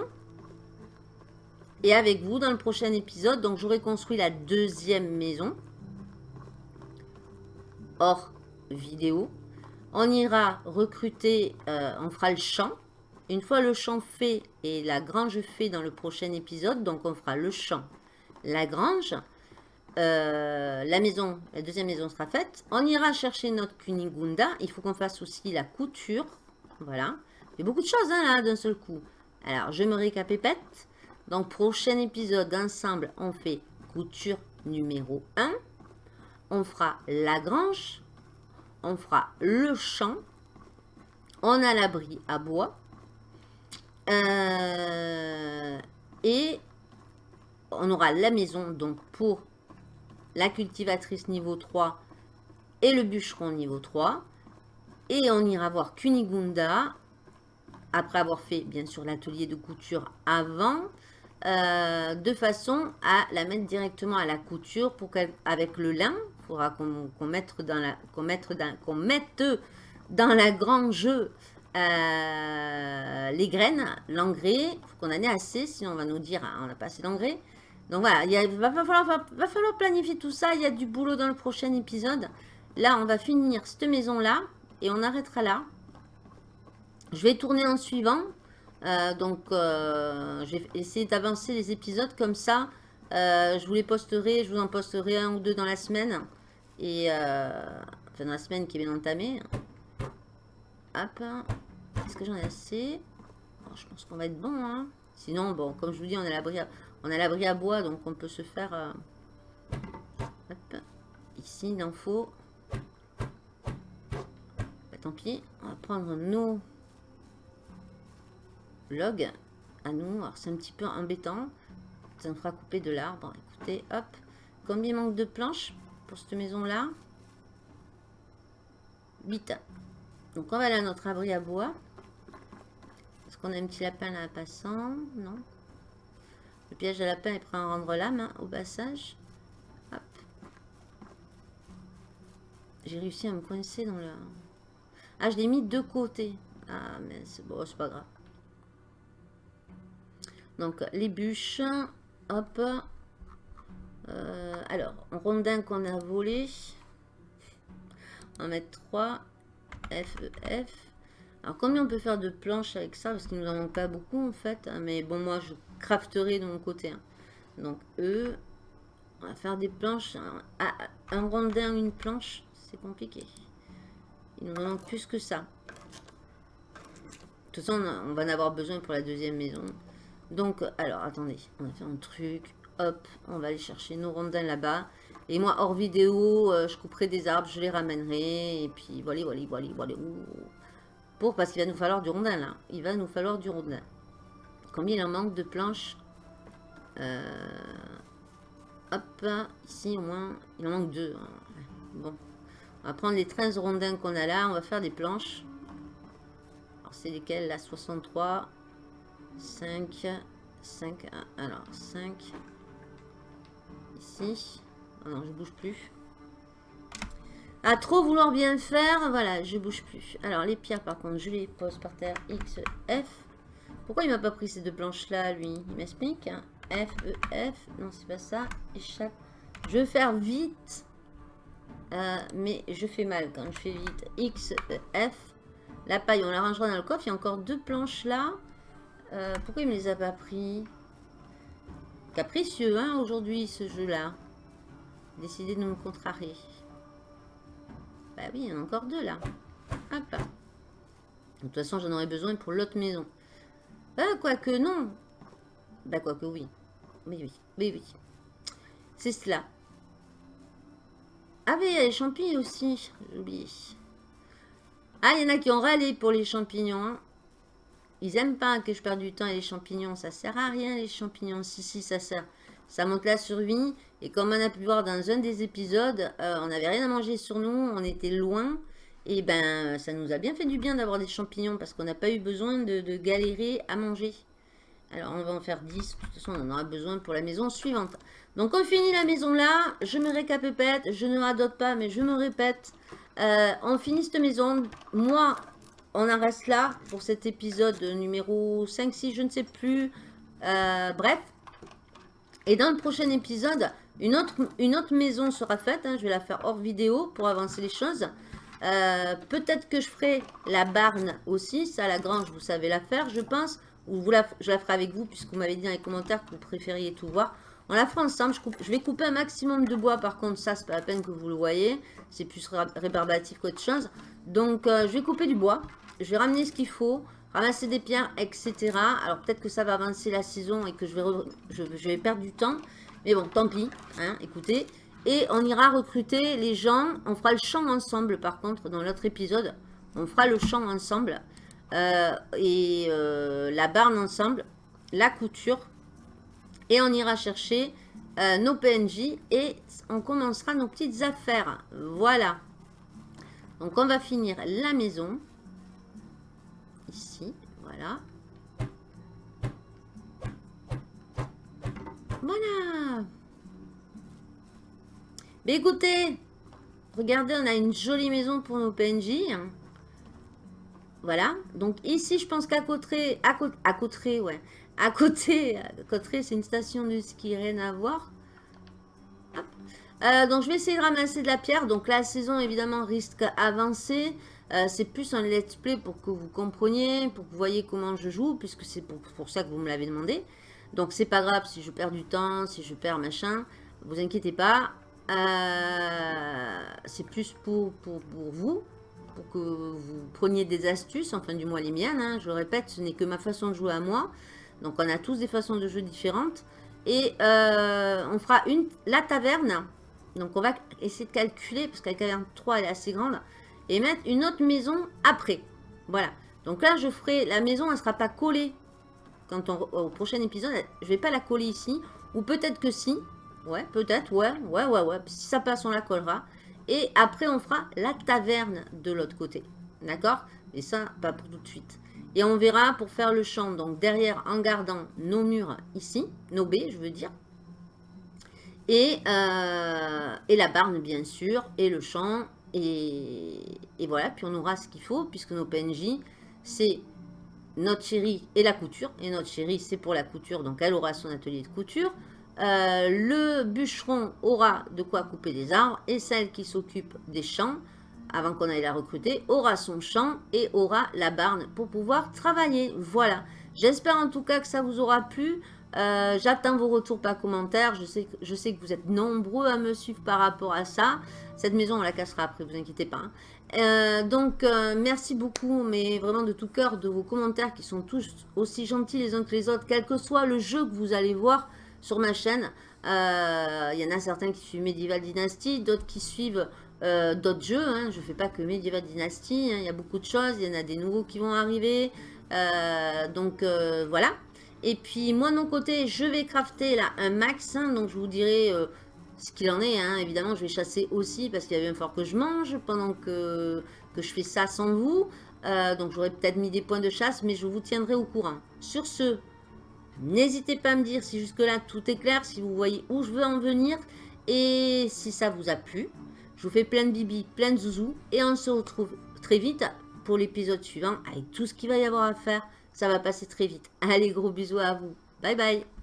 Et avec vous dans le prochain épisode, donc j'aurai construit la deuxième maison. Hors vidéo. On ira recruter, euh, on fera le champ. Une fois le champ fait et la grange fait dans le prochain épisode, donc on fera le champ, la grange, euh, la maison, la deuxième maison sera faite. On ira chercher notre Kunigunda. Il faut qu'on fasse aussi la couture. Voilà. Il y a beaucoup de choses hein, là d'un seul coup. Alors, je me récapépète. Donc, prochain épisode, ensemble, on fait couture numéro 1. On fera la grange. On fera le champ. On a l'abri à bois. Euh, et on aura la maison donc pour la cultivatrice niveau 3 et le bûcheron niveau 3. Et on ira voir Kunigunda, après avoir fait bien sûr l'atelier de couture avant, euh, de façon à la mettre directement à la couture pour qu'avec le lin, il faudra qu'on mette dans la grange euh, les graines, l'engrais, qu'on en ait assez, sinon on va nous dire ah, on pas assez d'engrais. Donc voilà, il va, falloir, planifier tout ça. Il y a du boulot dans le prochain épisode. Là, on va finir cette maison-là. Et on arrêtera là. Je vais tourner en suivant. Euh, donc, euh, je vais essayer d'avancer les épisodes comme ça. Euh, je vous les posterai. Je vous en posterai un ou deux dans la semaine. Et, enfin, dans la semaine qui bien entamée. Hop. Est-ce que j'en ai assez? Je pense qu'on va être bon. Hein. Sinon, bon, comme je vous dis, on est à l'abri on a l'abri à bois, donc on peut se faire... Euh, ici, il en faut. Bah, tant pis, on va prendre nos logs à nous. Alors, c'est un petit peu embêtant. Ça nous fera couper de l'arbre. Écoutez, hop. Combien manque de planches pour cette maison-là 8. Donc, on va aller à notre abri à bois. Est-ce qu'on a un petit lapin là passant? Non le piège à lapin prêt à rendre l'âme hein, au passage. J'ai réussi à me coincer dans la... Ah, je l'ai mis de côté. Ah, mais c'est bon, c'est pas grave. Donc, les bûches. Hop. Euh, alors, rondin qu'on a volé. On va mettre 3. F, E, F. Alors, combien on peut faire de planches avec ça? Parce qu'il nous en manque pas beaucoup, en fait. Hein, mais bon, moi, je crafterai de mon côté. Hein. Donc, eux, on va faire des planches. Un, un rondin, une planche, c'est compliqué. Il nous manque plus que ça. De toute façon, on va en avoir besoin pour la deuxième maison. Donc, alors, attendez. On va faire un truc. Hop, on va aller chercher nos rondins là-bas. Et moi, hors vidéo, euh, je couperai des arbres, je les ramènerai. Et puis, voilà, voilà, voilà, voilà. Pour, parce qu'il va nous falloir du rondin, là. Il va nous falloir du rondin. Combien il en manque de planches? Euh, Hop, ici au moins, il en manque deux. Hein. Bon, on va prendre les 13 rondins qu'on a là, on va faire des planches. Alors c'est lesquelles là? 63, 5, 5, alors 5, ici. Oh non, je bouge plus. À trop vouloir bien faire, voilà, je bouge plus. Alors les pierres par contre, je les pose par terre, X, F. Pourquoi il m'a pas pris ces deux planches-là, lui? Il m'explique. F, E, F. Non, c'est pas ça. Échappe. Je veux faire vite. Euh, mais je fais mal quand je fais vite. X, E, F. La paille, on la rangera dans le coffre. Il y a encore deux planches là. Euh, pourquoi il me les a pas pris? Capricieux, hein, aujourd'hui, ce jeu-là. Décidé de me contrarier. Bah oui, il y en a encore deux, là. Hop. De toute façon, j'en aurais besoin pour l'autre maison. Ah, quoique non. Bah, quoique oui. Oui, oui. Oui, oui. C'est cela. Ah, mais il les champignons aussi. J'ai oublié. Ah, il y en a qui ont râlé pour les champignons. Hein. Ils aiment pas que je perde du temps et les champignons. Ça sert à rien, les champignons. Si, si, ça sert. Ça monte la survie. Et comme on a pu voir dans un des épisodes, euh, on n'avait rien à manger sur nous. On était loin. Et ben, ça nous a bien fait du bien d'avoir des champignons. Parce qu'on n'a pas eu besoin de, galérer à manger. Alors, on va en faire 10. De toute façon, on en aura besoin pour la maison suivante. Donc, on finit la maison là. Je me récapépète. Je ne radote pas, mais je me répète. Euh, on finit cette maison. Moi, on en reste là pour cet épisode numéro 5, 6, je ne sais plus. Euh, bref. Et dans le prochain épisode, une autre, maison sera faite. Hein. je vais la faire hors vidéo pour avancer les choses. Euh, peut-être que je ferai la barne aussi. Ça, la grange, vous savez la faire, je pense. Ou je la ferai avec vous, puisque vous m'avez dit dans les commentaires que vous préfériez tout voir. On la fera ensemble. Je, vais couper un maximum de bois. Par contre, ça, c'est pas la peine que vous le voyez. C'est plus rébarbatif qu'autre chose. Donc, euh, je vais couper du bois. Je vais ramener ce qu'il faut. Ramasser des pierres, etc. Alors, peut-être que ça va avancer la saison et que je vais, je, vais perdre du temps. Mais bon, tant pis. Hein, écoutez. Et on ira recruter les gens. On fera le champ ensemble, par contre, dans l'autre épisode. On fera le champ ensemble. Euh, et euh, la barne ensemble. La couture. Et on ira chercher euh, nos PNJ. Et on commencera nos petites affaires. Voilà. Donc, on va finir la maison. Ici, voilà. Voilà. Écoutez, regardez, on a une jolie maison pour nos PNJ. Voilà. Donc ici, je pense qu'à côté, à, côté, ouais. À c'est une station de ski, rien à voir. Euh, donc je vais essayer de ramasser de la pierre. Donc la saison, évidemment, risque avancé. Euh, c'est plus un let's play pour que vous compreniez, pour que vous voyez comment je joue, puisque c'est pour, ça que vous me l'avez demandé. Donc c'est pas grave si je perds du temps, si je perds machin, vous inquiétez pas. Euh, c'est plus pour, pour, vous, pour que vous preniez des astuces, enfin du moins les miennes. Hein. Je répète, ce n'est que ma façon de jouer à moi. Donc on a tous des façons de jouer différentes. Et euh, on fera une, la taverne. Donc on va essayer de calculer, parce que la caverne 3 elle est assez grande et mettre une autre maison après. Voilà. Donc là, je ferai, la maison, elle ne sera pas collée quand on, au prochain épisode. Je vais pas la coller ici. Ou peut-être que si. Ouais, peut-être, ouais, ouais, ouais, ouais. Si ça passe, on la collera. Et après, on fera la taverne de l'autre côté. D'accord? Et ça, pas pour tout de suite. Et on verra pour faire le champ, donc derrière, en gardant nos murs ici, nos baies, je veux dire. Et, euh, et la barne, bien sûr, et le champ, et, voilà, puis on aura ce qu'il faut, puisque nos PNJ, c'est notre chérie et la couture. Et notre chérie, c'est pour la couture, donc elle aura son atelier de couture. Euh, le bûcheron aura de quoi couper des arbres. Et celle qui s'occupe des champs, avant qu'on aille la recruter, aura son champ et aura la barne pour pouvoir travailler. Voilà. J'espère en tout cas que ça vous aura plu. Euh, j'attends vos retours par commentaire. Je sais, que vous êtes nombreux à me suivre par rapport à ça. Cette maison, on la cassera après, vous inquiétez pas. Hein. Euh, donc, merci beaucoup, mais vraiment de tout cœur, de vos commentaires qui sont tous aussi gentils les uns que les autres, quel que soit le jeu que vous allez voir sur ma chaîne. Il y en a certains qui suivent Medieval Dynasty, d'autres qui suivent d'autres jeux. Hein. Je ne fais pas que Medieval Dynasty, hein. il y a beaucoup de choses, il y en a des nouveaux qui vont arriver. donc, voilà. Et puis, moi, de mon côté, je vais crafter là un max. donc, je vous dirai ce qu'il en est, hein. évidemment, je vais chasser aussi parce qu'il y a bien fort que je mange pendant que, je fais ça sans vous. Euh, donc j'aurais peut-être mis des points de chasse, mais je vous tiendrai au courant. Sur ce, n'hésitez pas à me dire si jusque-là tout est clair, si vous voyez où je veux en venir et si ça vous a plu. Je vous fais plein de bibi, plein de zouzous et on se retrouve très vite pour l'épisode suivant avec tout ce qu'il va y avoir à faire. Ça va passer très vite. Allez, gros bisous à vous. Bye bye